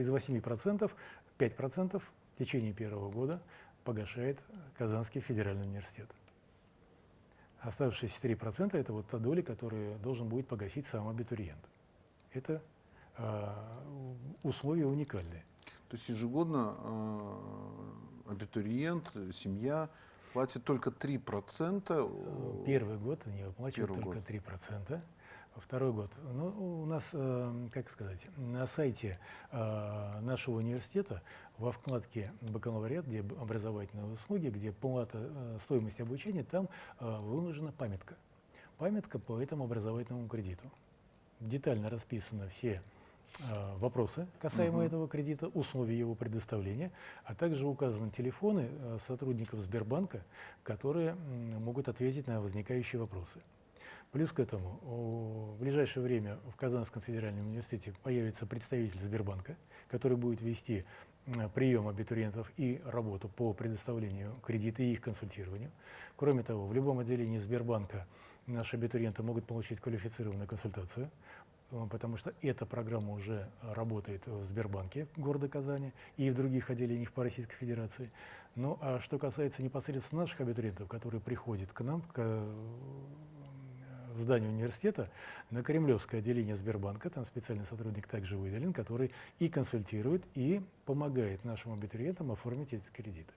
из 8% 5% в течение первого года погашает Казанский федеральный университет. Оставшиеся 3% это вот та доля, которую должен будет погасить сам абитуриент. Это условия уникальные.
То есть ежегодно э, абитуриент, семья платит только 3%?
Первый год они выплачивают только год. 3%. Второй год. Ну, у нас, э, как сказать, на сайте э, нашего университета во вкладке «Бакалавриат», где образовательные услуги, где плата, э, стоимость обучения, там э, выложена памятка. Памятка по этому образовательному кредиту. Детально расписаны все Э, вопросы касаемо угу. этого кредита, условия его предоставления, а также указаны телефоны э, сотрудников Сбербанка, которые могут ответить на возникающие вопросы. Плюс к этому, в ближайшее время в Казанском федеральном университете появится представитель Сбербанка, который будет вести прием абитуриентов и работу по предоставлению кредита и их консультированию. Кроме того, в любом отделении Сбербанка наши абитуриенты могут получить квалифицированную консультацию э, потому что эта программа уже работает в Сбербанке города Казани и в других отделениях по Российской Федерации. Ну а что касается непосредственно наших абитуриентов, которые приходят к нам, к, в здание университета, на Кремлевское отделение Сбербанка, там специальный сотрудник также выделен, который и консультирует, и помогает нашим абитуриентам оформить эти кредиты.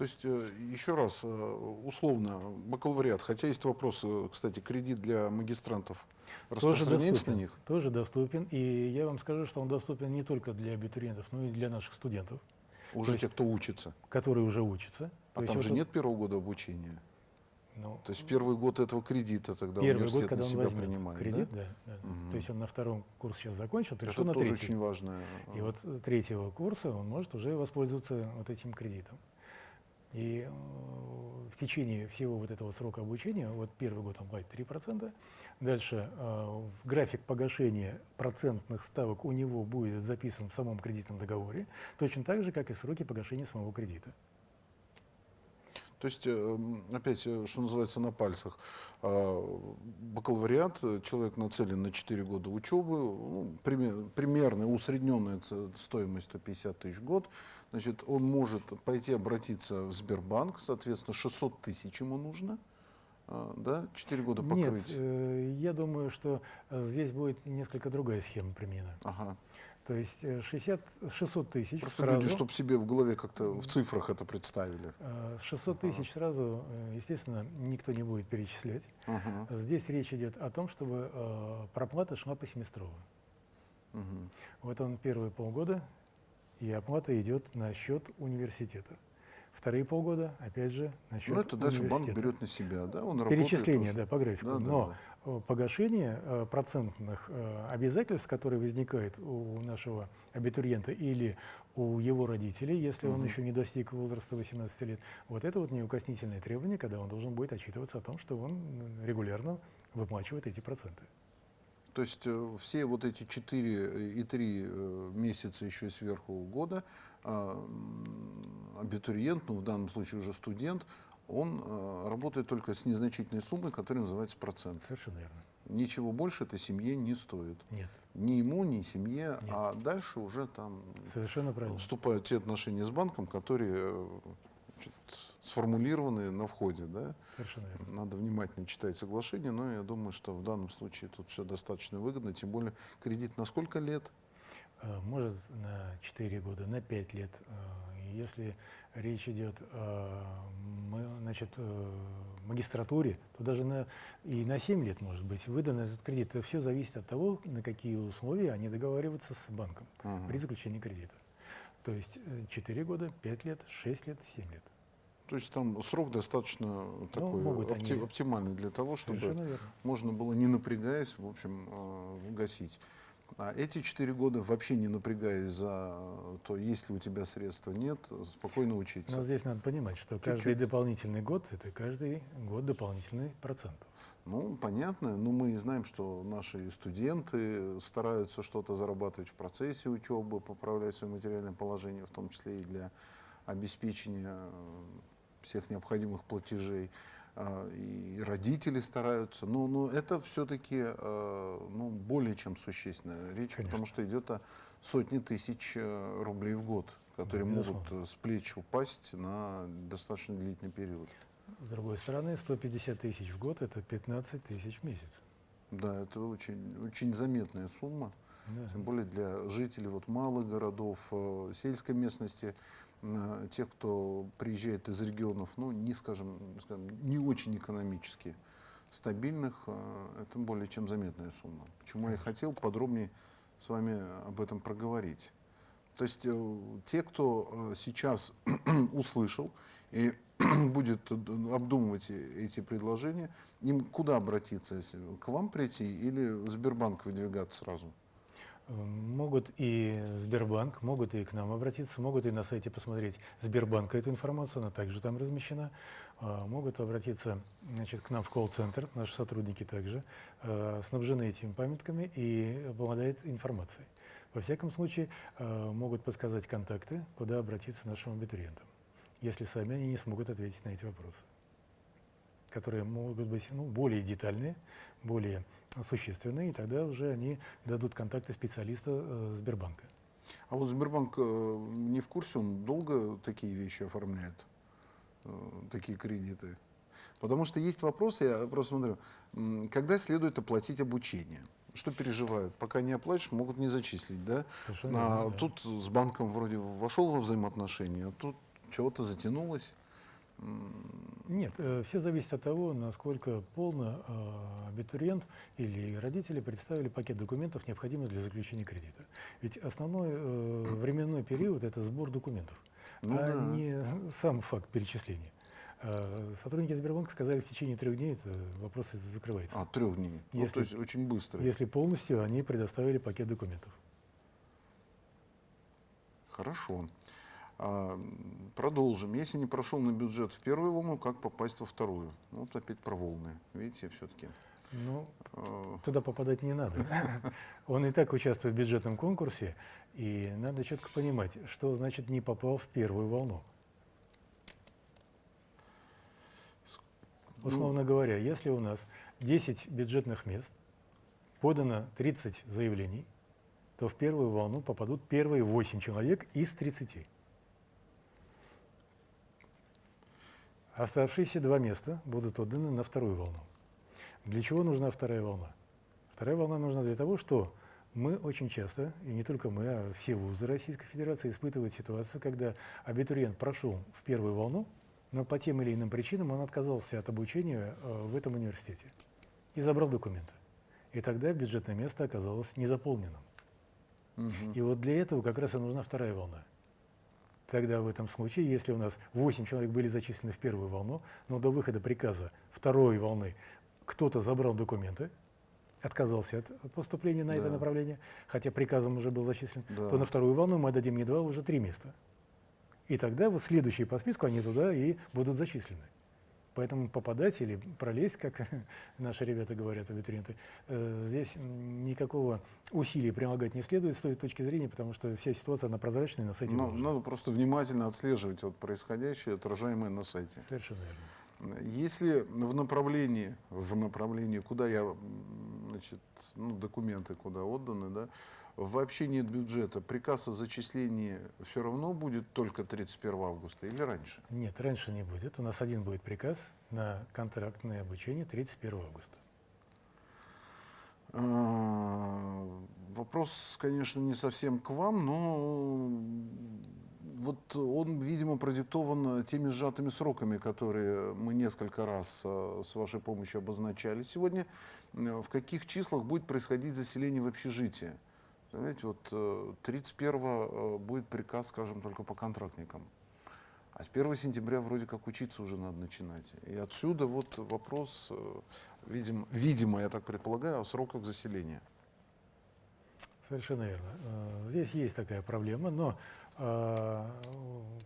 То есть, э, еще раз, э, условно, бакалавриат, хотя есть вопрос, кстати, кредит для магистрантов распространяется
тоже
на них?
Тоже доступен, и я вам скажу, что он доступен не только для абитуриентов, но и для наших студентов.
Уже те, кто учится?
Которые уже учатся.
А там
вот
же
вот,
нет первого года обучения?
ну,
То есть первый год этого кредита тогда
первый
университет
год, когда он возьмет
принимает,
кредит,
да?
да, да.
Мгм.
То есть он на втором курсе сейчас закончил,
Это
перешел на
тоже
третий.
очень важно.
И вот с третьего курса он может уже воспользоваться вот этим кредитом. И э, в течение всего вот этого срока обучения, вот первый год он платит 3%, дальше э, график погашения процентных ставок у него будет записан в самом кредитном договоре, точно так же, как и сроки погашения самого кредита.
То есть, э, опять, что называется, на пальцах. А, Бакалавриат, человек нацелен на 4 года учебы, ну, пример- примерно усредненная стоимость 150 тысяч в год. Значит, он может пойти обратиться в Сбербанк, соответственно, 600 тысяч ему нужно, а, да, 4 года
Нет,
покрыть.
э, я думаю, что э, здесь будет несколько другая схема применена.
Ага.
То есть э, 60, 600 тысяч
Просто
сразу.
люди, чтобы себе в голове как-то в цифрах это представили.
Э, 600 тысяч сразу, э, естественно, никто не будет перечислять.
Ага.
Здесь речь идет о том, чтобы э, проплата шла по семестрово.
Мгм.
Вот он первые полгода, и оплата идет на счет университета. Вторые полгода, опять же, на счет
Ну, это дальше банк берет на себя, да, он
Перечисление, да, по графику.
Да, да,
Но
да.
э, погашение э, процентных э, обязательств, которые возникают у нашего абитуриента или у его родителей, если он
Мгм.
еще не достиг возраста 18 лет, вот это вот неукоснительное требование, когда он должен будет отчитываться о том, что он регулярно выплачивает эти проценты.
То есть э, все вот эти 4 и 3 месяца еще сверху года а, абитуриент, ну в данном случае уже студент, он э, работает только с незначительной суммой, которая называется процент.
Совершенно верно.
Ничего больше этой семье не стоит.
Нет,
Ни ему, ни семье,
Нет.
а дальше уже там
совершенно правильно.
вступают те отношения с банком, которые э, сформулированы на входе, да?
Совершенно верно.
Надо внимательно читать соглашение, но я думаю, что в данном случае тут все достаточно выгодно, тем более кредит на сколько лет?
Э, Может на 4 года, на 5 лет. Э, Если речь идет о м- значит, э, магистратуре, то даже на, и на 7 лет может быть выдан этот кредит. Это все зависит от того, на какие условия они договариваются с банком
Ага.
при заключении кредита. То есть 4 года, 5 лет, 6 лет, 7 лет.
То есть там срок достаточно такой
Ну, могут
опти-
они-
оптимальный для того, чтобы можно было, не напрягаясь, в общем, э, гасить. А эти четыре года, вообще не напрягаясь за то, есть ли у тебя средства, нет, спокойно учиться.
Но здесь надо понимать, что каждый
Чуть-чуть.
дополнительный год – это каждый год дополнительный процент.
Ну, понятно, но мы знаем, что наши студенты стараются что-то зарабатывать в процессе учебы, поправлять свое материальное положение, в том числе и для обеспечения э, всех необходимых платежей. А, И родители стараются, но, но это все-таки ну, более чем существенная речь, потому
Конечно.
что идет о сотни тысяч э, рублей в год, которые
Да,
могут
безусловно.
э, с плеч упасть на достаточно длительный период.
С другой стороны, 150 тысяч в год – это 15 тысяч в месяц.
Да, это очень, очень заметная сумма.
Да.
Тем более для жителей вот малых городов, э, сельской местности, э, тех, кто приезжает из регионов, ну, не, скажем, не очень экономически стабильных, э, это более чем заметная сумма. Почему я хотел подробнее с вами об этом проговорить. То есть э, те, кто э, сейчас услышал и будет обдумывать эти предложения, им куда обратиться? если К вам прийти или в Сбербанк выдвигаться сразу?
Могут и Сбербанк, могут и к нам обратиться, могут и на сайте посмотреть Сбербанка эту информацию, она также там размещена. А, Могут обратиться значит, к нам в колл-центр, наши сотрудники также э, снабжены этими памятками и обладают информацией. Во всяком случае, э, могут подсказать контакты, куда обратиться нашим абитуриентам, если сами они не смогут ответить на эти вопросы, которые могут быть ну, более детальные, более существенные, и тогда уже они дадут контакты специалиста э, Сбербанка.
А вот Сбербанк э, не в курсе, он долго такие вещи оформляет, э, такие кредиты? Потому что есть вопросы, я просто смотрю, когда следует оплатить обучение? Что переживают? Пока не оплатишь, могут не зачислить, да?
Совершенно
А
верно, да.
тут с банком вроде вошел во взаимоотношения, а тут чего-то затянулось.
Нет, все зависит от того, насколько полно э, абитуриент или родители представили пакет документов, необходимых для заключения кредита. Ведь основной э, временной период – это сбор документов,
Ну
а
да.
не сам факт перечисления. Э, Сотрудники Сбербанка сказали, в течение трех дней это вопрос закрывается,
А, трех дней. Ну,
Если-
то есть очень быстро.
если полностью они предоставили пакет документов.
Хорошо. А, продолжим. Если не прошел на бюджет в первую волну, как попасть во вторую? Ну, Вот опять про волны. Видите, все-таки.
Ну, туда попадать не надо. Он и так участвует в бюджетном конкурсе, и надо четко понимать, что значит не попал в первую волну.
Ну,
Условно говоря, если у нас 10 бюджетных мест, подано 30 заявлений, то в первую волну попадут первые 8 человек из 30. Оставшиеся два места будут отданы на вторую волну. Для чего нужна вторая волна? Вторая волна нужна для того, что мы очень часто, и не только мы, а все вузы Российской Федерации испытывают ситуацию, когда абитуриент прошел в первую волну, но по тем или иным причинам он отказался от обучения э, в этом университете и забрал документы. И тогда бюджетное место оказалось незаполненным.
мгм.
И вот для этого как раз и нужна вторая волна. Тогда в этом случае, если у нас 8 человек были зачислены в первую волну, но до выхода приказа второй волны кто-то забрал документы, отказался от поступления на это
Да.
направление, хотя приказом уже был зачислен,
Да.
то на вторую волну мы дадим не два, а уже три места. И тогда вот следующие по списку, они туда и будут зачислены. Поэтому попадать или пролезть, как наши ребята говорят, абитуриенты, э, здесь никакого усилия прилагать не следует с той точки зрения, потому что вся ситуация, она прозрачная, на сайте
Ну,
выложена.
надо просто внимательно отслеживать вот происходящее, отражаемое на сайте.
Совершенно верно.
Если в направлении, в направлении, куда я, значит, ну, документы куда отданы, да, вообще нет бюджета, приказ о зачислении все равно будет только 31 августа или раньше?
Нет, раньше не будет. У нас один будет приказ на контрактное обучение 31 августа.
А, Вопрос, конечно, не совсем к вам, но вот он, видимо, продиктован теми сжатыми сроками, которые мы несколько раз а, с вашей помощью обозначали сегодня. Э, В каких числах будет происходить заселение в общежитие? Знаете, вот э, 31 будет приказ, скажем, только по контрактникам. А с 1 сентября вроде как учиться уже надо начинать. И отсюда вот вопрос, э, видимо, видимо, я так предполагаю, о сроках заселения.
Совершенно верно. Э, Здесь есть такая проблема, но э,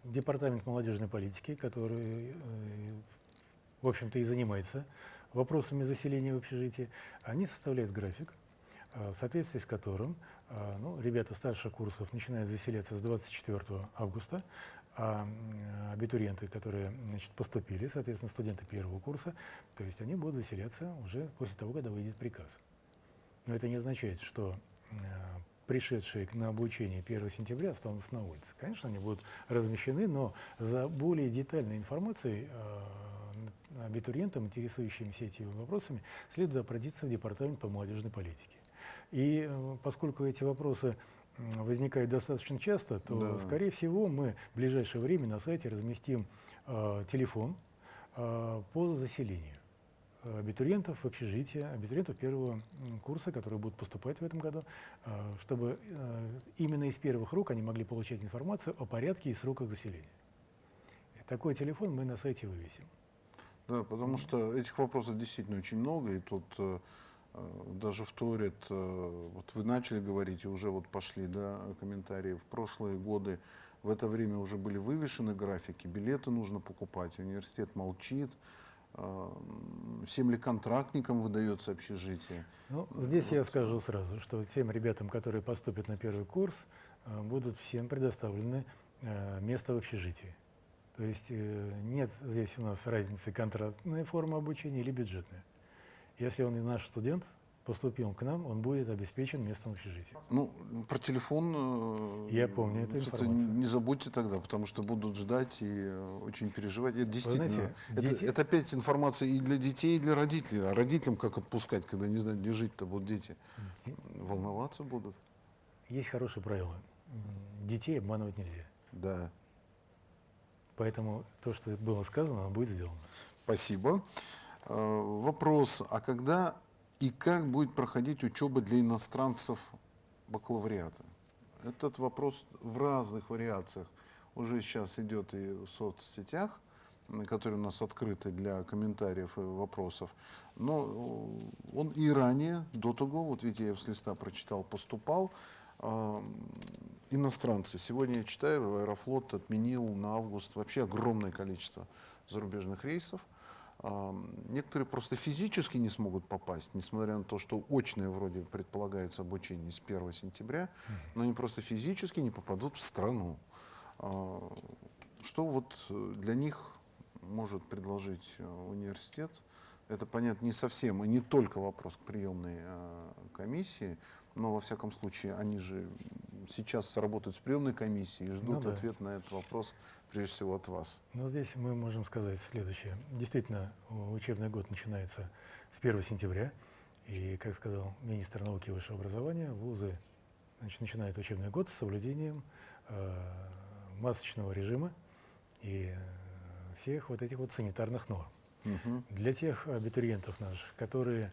Департамент молодежной политики, который, э, в общем-то, и занимается вопросами заселения в общежитие, они составляют график, э, в соответствии с которым э, ну, ребята старших курсов начинают заселяться с 24 августа, а м, абитуриенты, которые значит, поступили, соответственно, студенты первого курса, то есть они будут заселяться уже после того, когда выйдет приказ. Но это не означает, что э, пришедшие на обучение 1 сентября останутся на улице. Конечно, они будут размещены, но за более детальной информацией э, абитуриентам, интересующимся этими вопросами, следует обратиться в Департамент по молодежной политике. И э, поскольку эти вопросы возникают достаточно часто, то,
Да.
скорее всего, мы в ближайшее время на сайте разместим э, телефон э, по заселению абитуриентов в общежитие, абитуриентов первого курса, которые будут поступать в этом году, э, чтобы э, именно из первых рук они могли получать информацию о порядке и сроках заселения. Такой телефон мы на сайте вывесим.
Да, потому что этих вопросов действительно очень много, и тут э, даже вторят, э, вот вы начали говорить, и уже вот пошли да, комментарии, в прошлые годы в это время уже были вывешены графики, билеты нужно покупать, университет молчит, э, всем ли контрактникам выдается общежитие.
Ну, здесь я скажу сразу, что тем ребятам, которые поступят на первый курс, э, будут всем предоставлены э, место в общежитии. То есть э, нет здесь у нас разницы контрактная форма обучения или бюджетная. Если он и наш студент, поступил к нам, он будет обеспечен местом общежития.
Ну, про телефон... э,
Я помню эту информацию.
Не забудьте тогда, потому что будут ждать и очень переживать. Это действительно...
знаете,
это,
дети-
это опять информация и для детей, и для родителей. А родителям как отпускать, когда не знают, где жить-то будут дети?
Ди-
Волноваться будут.
Есть хорошее правило. Детей обманывать нельзя.
Да.
Поэтому то, что было сказано, будет сделано.
Спасибо. Э, Вопрос, а когда и как будет проходить учеба для иностранцев бакалавриата? Этот вопрос в разных вариациях уже сейчас идет и в соцсетях, которые у нас открыты для комментариев и вопросов. Но э, он и ранее, до того, вот видите, я с листа прочитал, поступал. А, Иностранцы. Сегодня я читаю, Аэрофлот отменил на август вообще огромное количество зарубежных рейсов. Некоторые просто физически не смогут попасть, несмотря на то, что очное вроде предполагается обучение с 1 сентября, но они просто физически не попадут в страну. А, Что вот э, для них может предложить э, университет? Это, понятно, не совсем и не только вопрос к приемной э, комиссии, но, во всяком случае, они же сейчас работают с приемной комиссией и ждут
Ну да.
ответ на этот вопрос, прежде всего, от вас.
Но здесь мы можем сказать следующее. Действительно, учебный год начинается с 1 сентября. И, как сказал министр науки и высшего образования, вузы значит, начинают учебный год с соблюдением э, масочного режима и всех вот этих вот санитарных норм.
Мгм.
Для тех абитуриентов наших, которые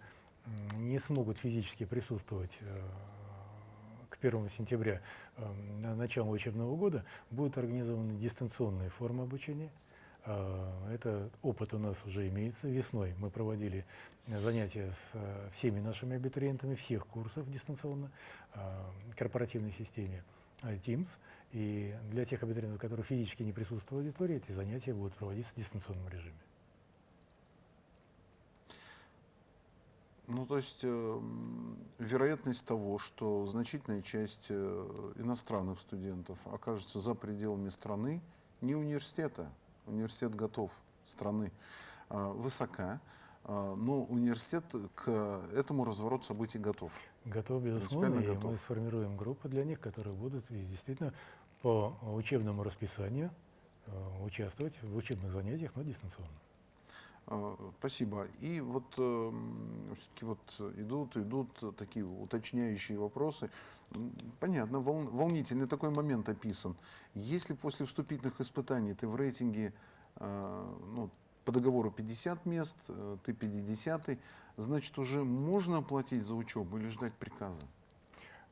не смогут физически присутствовать э, к 1 сентября э, на начало учебного года, будут организованы дистанционные формы обучения. Э, Это опыт у нас уже имеется. Весной мы проводили занятия с э, всеми нашими абитуриентами всех курсов дистанционно, э, корпоративной системе э, Teams. И для тех абитуриентов, которые физически не присутствуют в аудитории, эти занятия будут проводиться в дистанционном режиме.
Ну, то есть э, вероятность того, что значительная часть э, иностранных студентов окажется за пределами страны, не университета, университет готов страны, а, высока, а, но университет к этому развороту событий готов.
Готов, безусловно, и мы
готов.
сформируем группы для них, которые будут и действительно по учебному расписанию э, участвовать в учебных занятиях, но дистанционно.
А, Спасибо. И вот все-таки вот идут, идут такие уточняющие вопросы. Понятно, вол- волнительный такой момент описан. Если после вступительных испытаний ты в рейтинге а, ну, по договору 50 мест, э, ты 50 значит уже можно оплатить за учебу или ждать приказа?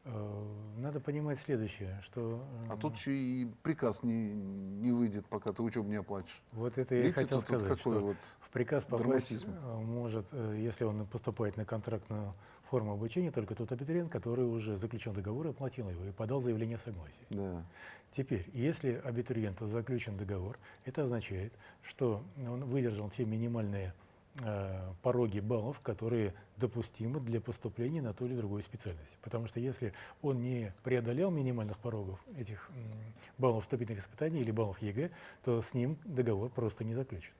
Э, Надо понимать следующее, что
А
э,
тут еще и приказ не, не выйдет, пока ты учебу не оплатишь.
вот это я
Видите,
хотел сказать, что
вот
в приказ попасть
драматизм.
э, может, если он поступает на контрактную форму обучения, только тот абитуриент, который уже заключен договор и оплатил его, и подал заявление о согласии.
Да.
Теперь, если абитуриенту заключен договор, это означает, что он выдержал те минимальные пороги баллов, которые допустимы для поступления на ту или другую специальность. Потому что если он не преодолел минимальных порогов этих баллов вступительных испытаний или баллов ЕГЭ, то с ним договор просто не заключен.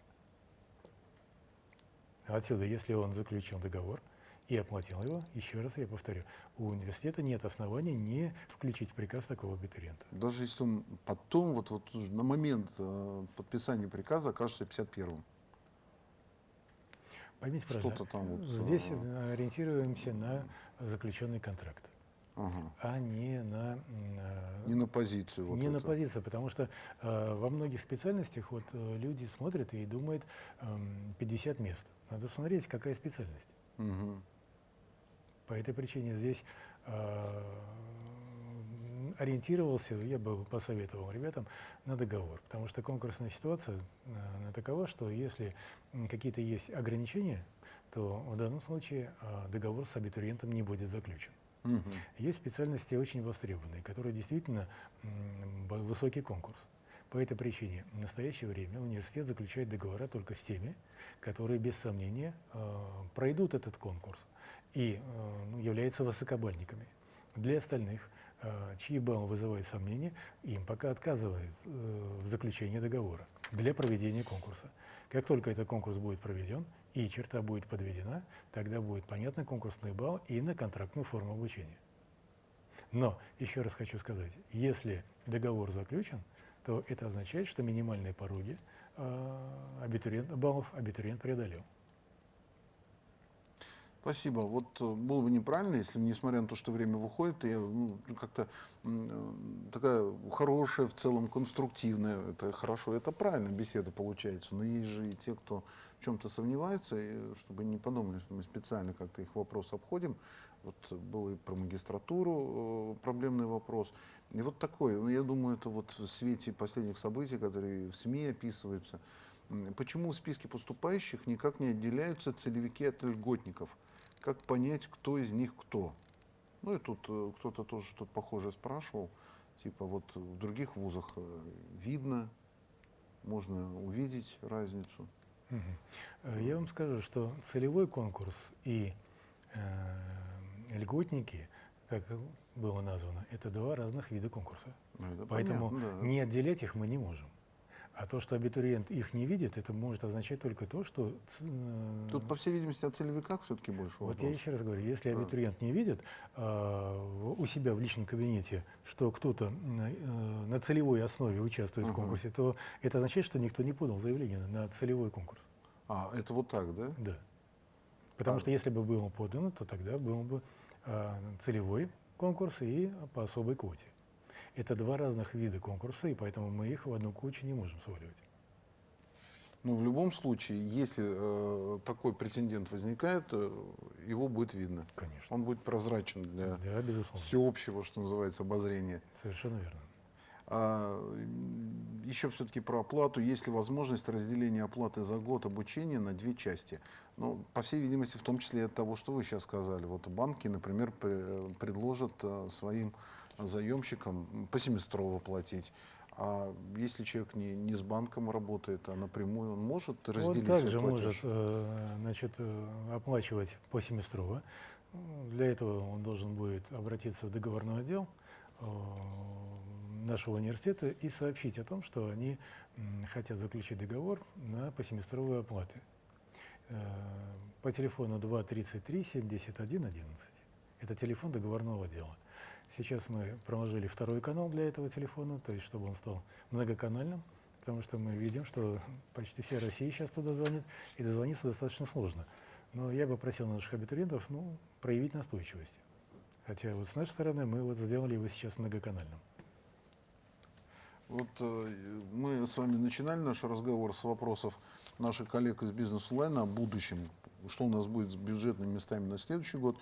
Отсюда, если он заключил договор и оплатил его, еще раз я повторю, у университета нет оснований не включить приказ такого абитуриента.
Даже если он потом, вот, вот на момент э, подписания приказа окажется 51-м.
Поймите
Что-то
правильно,
там вот,
здесь
а.
э, ориентируемся на заключенный контракт,
Ага.
а не на, м, э,
Не на позицию. Вот
не на
это.
позицию, потому что э, во многих специальностях вот э, люди смотрят и думают эм, 50 мест. Надо посмотреть, какая специальность.
Мгм.
По этой причине здесь э, ориентировался, я бы посоветовал ребятам на договор, потому что конкурсная ситуация э, она такова, что если какие-то есть ограничения, то в данном случае э, договор с абитуриентом не будет заключен.
Мгм.
Есть специальности очень востребованные, которые действительно высокий конкурс. По этой причине в настоящее время университет заключает договора только с теми, которые без сомнения э, пройдут этот конкурс и ну, являются высокобальниками. Для остальных, чьи баллы вызывают сомнения, им пока отказывают э, в заключении договора для проведения конкурса. Как только этот конкурс будет проведен, и черта будет подведена, тогда будет понятный конкурсный балл и на контрактную форму обучения. Но, еще раз хочу сказать, если договор заключен, то это означает, что минимальные пороги э, абитуриент, баллов абитуриент преодолел.
Спасибо. Вот э, было бы неправильно, если, несмотря на то, что время выходит, я ну, как-то э, такая хорошая, в целом конструктивная, это хорошо, это правильно, беседа получается. Но есть же и те, кто в чем-то сомневается, и чтобы не подумали, что мы специально как-то их вопрос обходим. Вот был и про магистратуру э, проблемный вопрос. И вот такой, ну, я думаю, это вот в свете последних событий, которые в СМИ описываются, почему в списке поступающих никак не отделяются целевики от льготников? Как понять, кто из них кто? Ну и тут э, кто-то тоже что-то похожее спрашивал. Типа вот в других вузах э, видно, можно увидеть разницу.
Угу. Я вам скажу, что целевой конкурс и э, льготники, как было названо, это два разных вида конкурса. Ну, это Поэтому понятно, да. не отделять их мы не можем. А то, что абитуриент их не видит, это может означать только то, что...
Э, Тут, по всей видимости, о целевиках все-таки больше
Вот вопрос. я еще раз говорю, если абитуриент не видит э, у себя в личном кабинете, что кто-то э, на целевой основе участвует -huh. в конкурсе, то это означает, что никто не подал заявление на целевой конкурс.
А, это вот так, да?
Да. Потому а. что если бы было подано, то тогда был бы э, целевой конкурс и по особой квоте. Это два разных вида конкурса, и поэтому мы их в одну кучу не можем сваливать.
Ну, в любом случае, если э, такой претендент возникает, э, его будет видно.
Конечно.
Он будет прозрачен для
да, безусловно.
всеобщего, что называется, обозрения.
Совершенно верно.
А, еще все-таки про оплату. Есть ли возможность разделения оплаты за год обучения на две части? Ну, по всей видимости, в том числе от того, что вы сейчас сказали. Вот банки, например, предложат э, своим заемщикам посеместрово платить. А если человек не, не с банком работает, а напрямую, он может разделить
Он также может э, значит, э, оплачивать посеместрово. Для этого он должен будет обратиться в договорной отдел э, нашего университета и сообщить о том, что они хотят заключить договор на посеместровые оплаты. По телефону 233 71 11. Это телефон договорного отдела. Сейчас мы проложили второй канал для этого телефона, то есть чтобы он стал многоканальным, потому что мы видим, что почти вся Россия сейчас туда звонит, и дозвониться достаточно сложно. Но я бы просил наших абитуриентов ну, проявить настойчивость. Хотя вот с нашей стороны мы вот сделали его сейчас многоканальным.
Вот э, мы с вами начинали наш разговор с вопросов наших коллег из бизнес-онлайна о будущем что у нас будет с бюджетными местами на следующий год.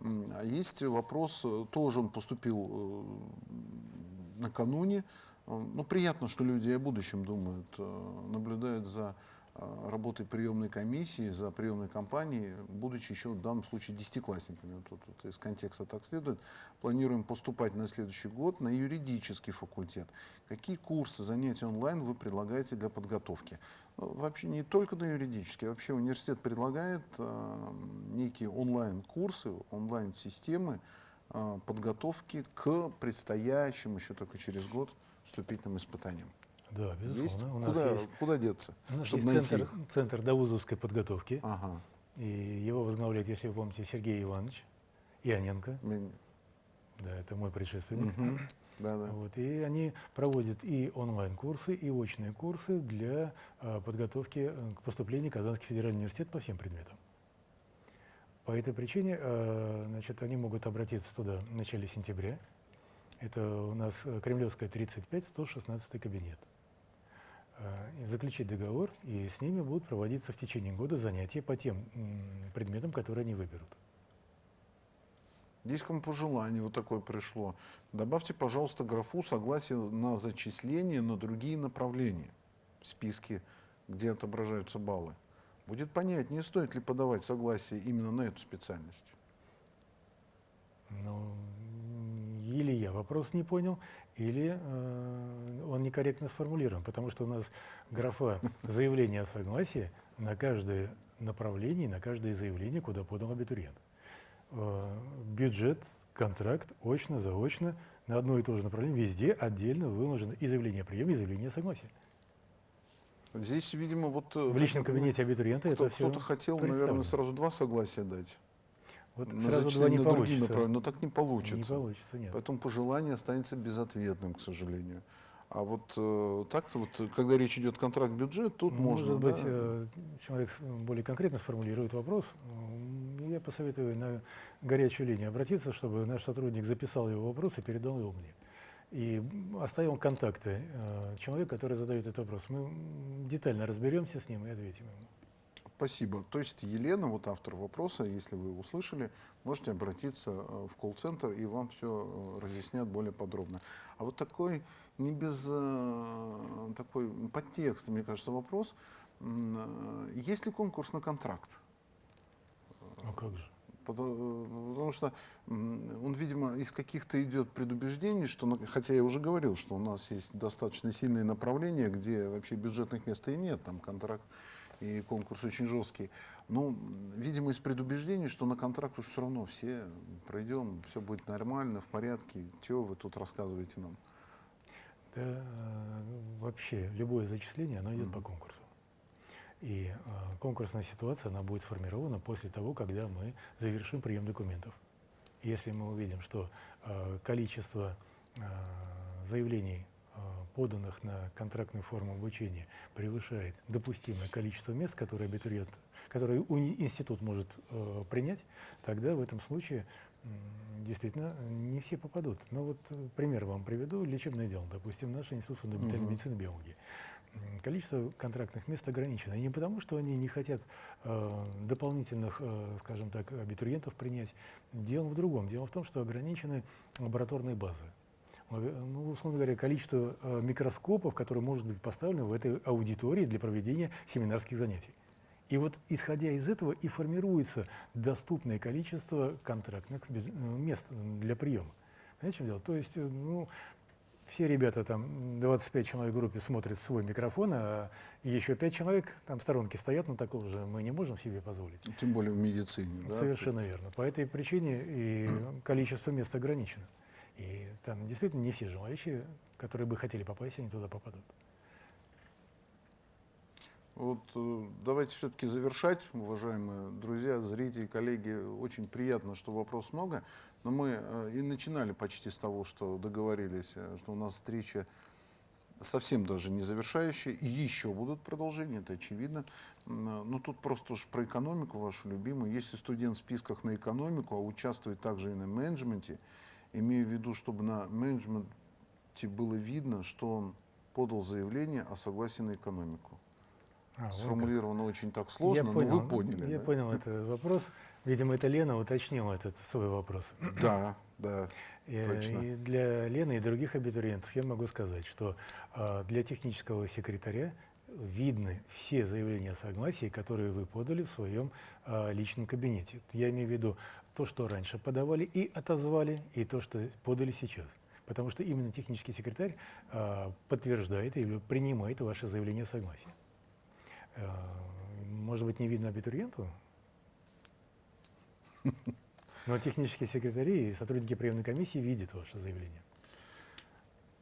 А есть вопрос, э, тоже он поступил э, накануне. Э, ну, приятно, что люди о будущем думают, наблюдают за а, работой приемной комиссии, за приемной кампанией, будучи еще в данном случае десятиклассниками. Вот, вот, вот из контекста так следует. Планируем поступать на следующий год на юридический факультет. Какие курсы, занятия онлайн вы предлагаете для подготовки? Ну, вообще не только на юридический, вообще университет предлагает э, некие онлайн-курсы, онлайн-системы э, подготовки к предстоящим еще только через год вступительным испытаниям.
Да, безусловно. Есть?
У нас куда, есть, куда деться?
У нас есть центр, центр довузовской подготовки. Ага. И его возглавляет, если вы помните, Сергей Иванович Ионенко. Мен... Да, это мой предшественник. Угу. Да, да. Вот, и они проводят и онлайн-курсы, и очные курсы для а, подготовки э, к поступлению в Казанский федеральный университет по всем предметам. По этой причине а, значит, они могут обратиться туда в начале сентября. Это у нас э, Кремлевская 35, 116 кабинет. Э, заключить договор, и с ними будут проводиться в течение года занятия по тем предметам, которые они выберут.
Здесь к вам пожелание вот такое пришло. Добавьте, пожалуйста, графу согласие на зачисление на другие направления в списке, где отображаются баллы. Будет понятнее, стоит ли подавать согласие именно на эту специальность.
Ну, или я вопрос не понял, или э, он некорректно сформулирован, потому что у нас графа заявления о согласии на каждое направление, на каждое заявление, куда подал абитуриент. Э, бюджет, контракт, очно, заочно, на одно и то же направление, везде отдельно выложено и заявление о приеме, и заявление о согласии.
Здесь, видимо, вот... э,
В личном кабинете абитуриента
кто-
это все
Кто-то хотел, наверное, сразу два согласия дать.
Вот
на
сразу два не
на
получится.
направления, Но так не получится.
Не получится, нет.
Поэтому пожелание останется безответным, к сожалению. А вот э, так-то вот, э, когда речь идет контракт-бюджет, тут
Может
можно...
быть,
да,
э, человек с- более конкретно сформулирует вопрос. Я посоветую на горячую линию обратиться, чтобы наш сотрудник записал его вопрос и передал его мне. И м, оставил контакты э, человека, который задает этот вопрос. Мы детально разберемся с ним и ответим ему.
Спасибо. То есть Елена, вот автор вопроса, если вы услышали, можете обратиться э, в колл-центр, и вам все разъяснят более подробно. А вот такой, не без э, такой подтекста, мне кажется, вопрос. Э, Есть ли конкурс на контракт?
Ну как же?
Потому, потому что он, видимо, из каких-то идет предубеждений, что, хотя я уже говорил, что у нас есть достаточно сильные направления, где вообще бюджетных мест и нет, там контракт и конкурс очень жесткий. М, видимо, из предубеждений, что на контракт уж все равно все пройдем, все будет нормально, в порядке. Чего вы тут рассказываете нам?
Да, э, вообще любое зачисление, оно идет по конкурсу. И э, конкурсная ситуация, она будет сформирована после того, когда мы завершим прием документов. Если мы увидим, что э, количество э, заявлений, поданных на контрактную форму обучения, превышает допустимое количество мест, которые абитуриент, которые институт может э, принять, тогда в этом случае действительно не все попадут. Но вот э, пример вам приведу. Лечебное дело, допустим, наш институт фундаментальной
Мгм.
медицины и биологии. Количество контрактных мест ограничено. И не потому, что они не хотят э, дополнительных, э, скажем так, абитуриентов принять. Дело в другом. Дело в том, что ограничены лабораторные базы. Лабе- Ну, условно говоря, количество э, микроскопов, которые может быть поставлено в этой аудитории для проведения семинарских занятий. И вот исходя из этого и формируется доступное количество контрактных э, мест для приема. Понимаете, в чем дело? То есть, э, ну, все ребята там, 25 человек в группе смотрят свой микрофон, а еще 5 человек там в сторонке стоят, но такого же мы не можем себе позволить.
Тем более в медицине. да?
Совершенно верно. По этой причине и количество мест ограничено. И там действительно не все желающие, которые бы хотели попасть, они туда попадут.
Вот э, давайте все-таки завершать, уважаемые друзья, зрители, коллеги. Очень приятно, что вопрос много. Но мы э, и начинали почти с того, что договорились, э, что у нас встреча совсем даже не завершающая. И еще будут продолжения, это очевидно. Но тут просто уж про экономику вашу любимую. Если студент в списках на экономику, а участвует также и на менеджменте, имею в виду, чтобы на менеджменте было видно, что он подал заявление о согласии на экономику.
А.
Сформулировано очень так сложно,
Я
но
понял,
вы поняли.
Я
да?
понял этот вопрос. Видимо, это Лена уточнила этот свой вопрос.
Да, да.
И,
Точно.
и для Лены и других абитуриентов я могу сказать, что а, для технического секретаря видны все заявления о согласии, которые вы подали в своем а, личном кабинете. Я имею в виду то, что раньше подавали и отозвали, и то, что подали сейчас. Потому что именно технический секретарь а, подтверждает или принимает ваше заявление о согласии. А, Может быть, не видно абитуриенту? Но технические секретари и сотрудники приемной комиссии видят ваше заявление.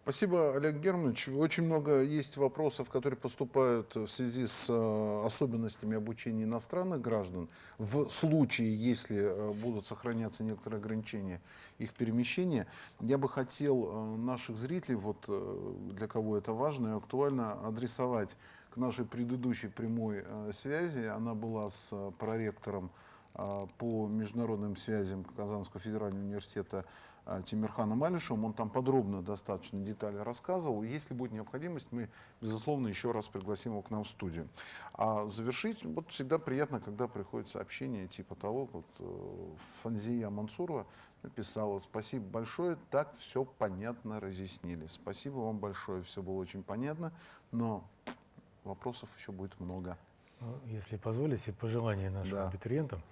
Спасибо, Олег Германович. Очень много есть вопросов, которые поступают в связи с э, особенностями обучения иностранных граждан. В случае, если э, будут сохраняться некоторые ограничения их перемещения, я бы хотел э, наших зрителей, вот для кого это важно и актуально, адресовать к нашей предыдущей прямой связи. Она была с проректором по международным связям Казанского федерального университета Тимирханом Алишевым. Он там подробно достаточно детали рассказывал. Если будет необходимость, мы, безусловно, еще раз пригласим его к нам в студию. А завершить, вот всегда приятно, когда приходит сообщение типа того, вот э, Фанзия Мансурова написала, спасибо большое, так все понятно разъяснили. Спасибо вам большое, все было очень понятно, но вопросов еще будет много.
Ну, Если позволите, пожелание нашим
Да.
абитуриентам.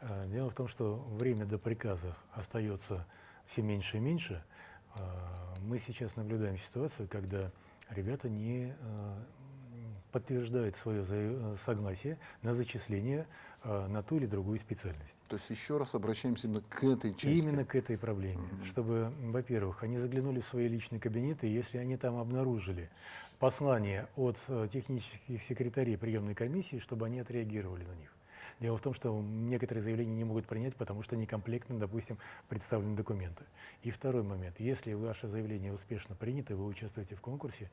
Э, Дело в том, что время до приказов остается все меньше и меньше. Э, Мы сейчас наблюдаем ситуацию, когда ребята не э, подтверждает свое согласие на зачисление э, на ту или другую специальность.
То есть еще раз обращаемся именно к этой части.
Именно к этой проблеме, чтобы, во-первых, они заглянули в свои личные кабинеты, и если они там обнаружили послание от технических секретарей приемной комиссии, чтобы они отреагировали на них. Дело в том, что некоторые заявления не могут принять, потому что некомплектно, допустим, представлены документы. И второй момент. Если ваше заявление успешно принято, вы участвуете в конкурсе,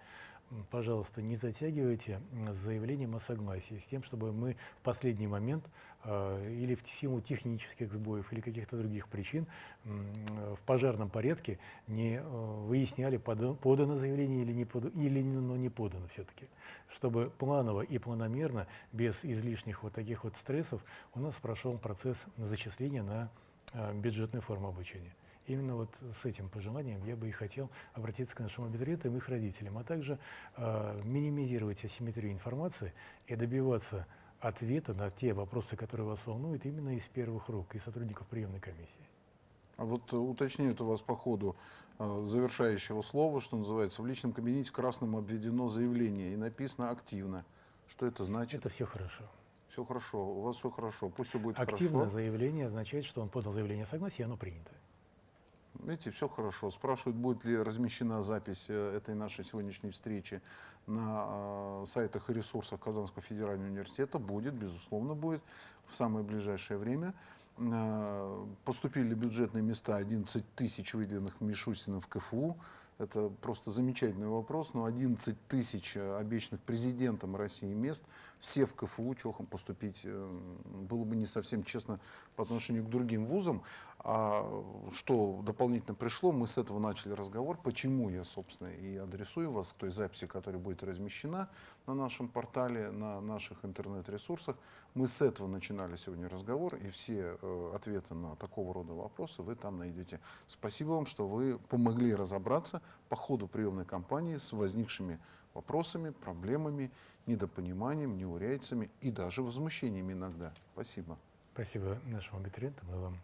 пожалуйста, не затягивайте с заявлением о согласии, с тем, чтобы мы в последний момент э, или в силу технических сбоев или каких-то других причин э, в пожарном порядке не э, выясняли, пода- подано заявление или не, пода- или оно не подано все-таки. Чтобы планово и планомерно, без излишних вот таких вот стрессов, у нас прошел процесс зачисления на э, бюджетную форму обучения. Именно вот с этим пожеланием я бы и хотел обратиться к нашим абитуриентам и их родителям, а также э, минимизировать асимметрию информации и добиваться ответа на те вопросы, которые вас волнуют, именно из первых рук, и сотрудников приемной комиссии.
А вот э, уточняют у вас по ходу э, завершающего слова, что называется, в личном кабинете красным обведено заявление и написано активно. Что это значит?
Это все хорошо.
Все хорошо, у вас все хорошо, пусть все будет
Активное
хорошо.
заявление означает, что он подал заявление о согласии, и оно принято.
Видите, все хорошо. Спрашивают, будет ли размещена запись э, этой нашей сегодняшней встречи на э, сайтах и ресурсах Казанского федерального университета. Будет, безусловно, будет в самое ближайшее время. Э, Поступили бюджетные места 11 тысяч выделенных Мишустиным в КФУ. Это просто замечательный вопрос, но 11 тысяч обещанных президентом России мест, все в КФУ, чохом поступить было бы не совсем честно по отношению к другим вузам. А что дополнительно пришло, мы с этого начали разговор, почему я, собственно, и адресую вас к той записи, которая будет размещена на нашем портале, на наших интернет-ресурсах. Мы с этого начинали сегодня разговор, и все э, ответы на такого рода вопросы вы там найдете. Спасибо вам, что вы помогли разобраться по ходу приемной кампании с возникшими вопросами, проблемами, недопониманием, неурядицами и даже возмущениями иногда. Спасибо.
Спасибо нашему абитуриенту, мы вам.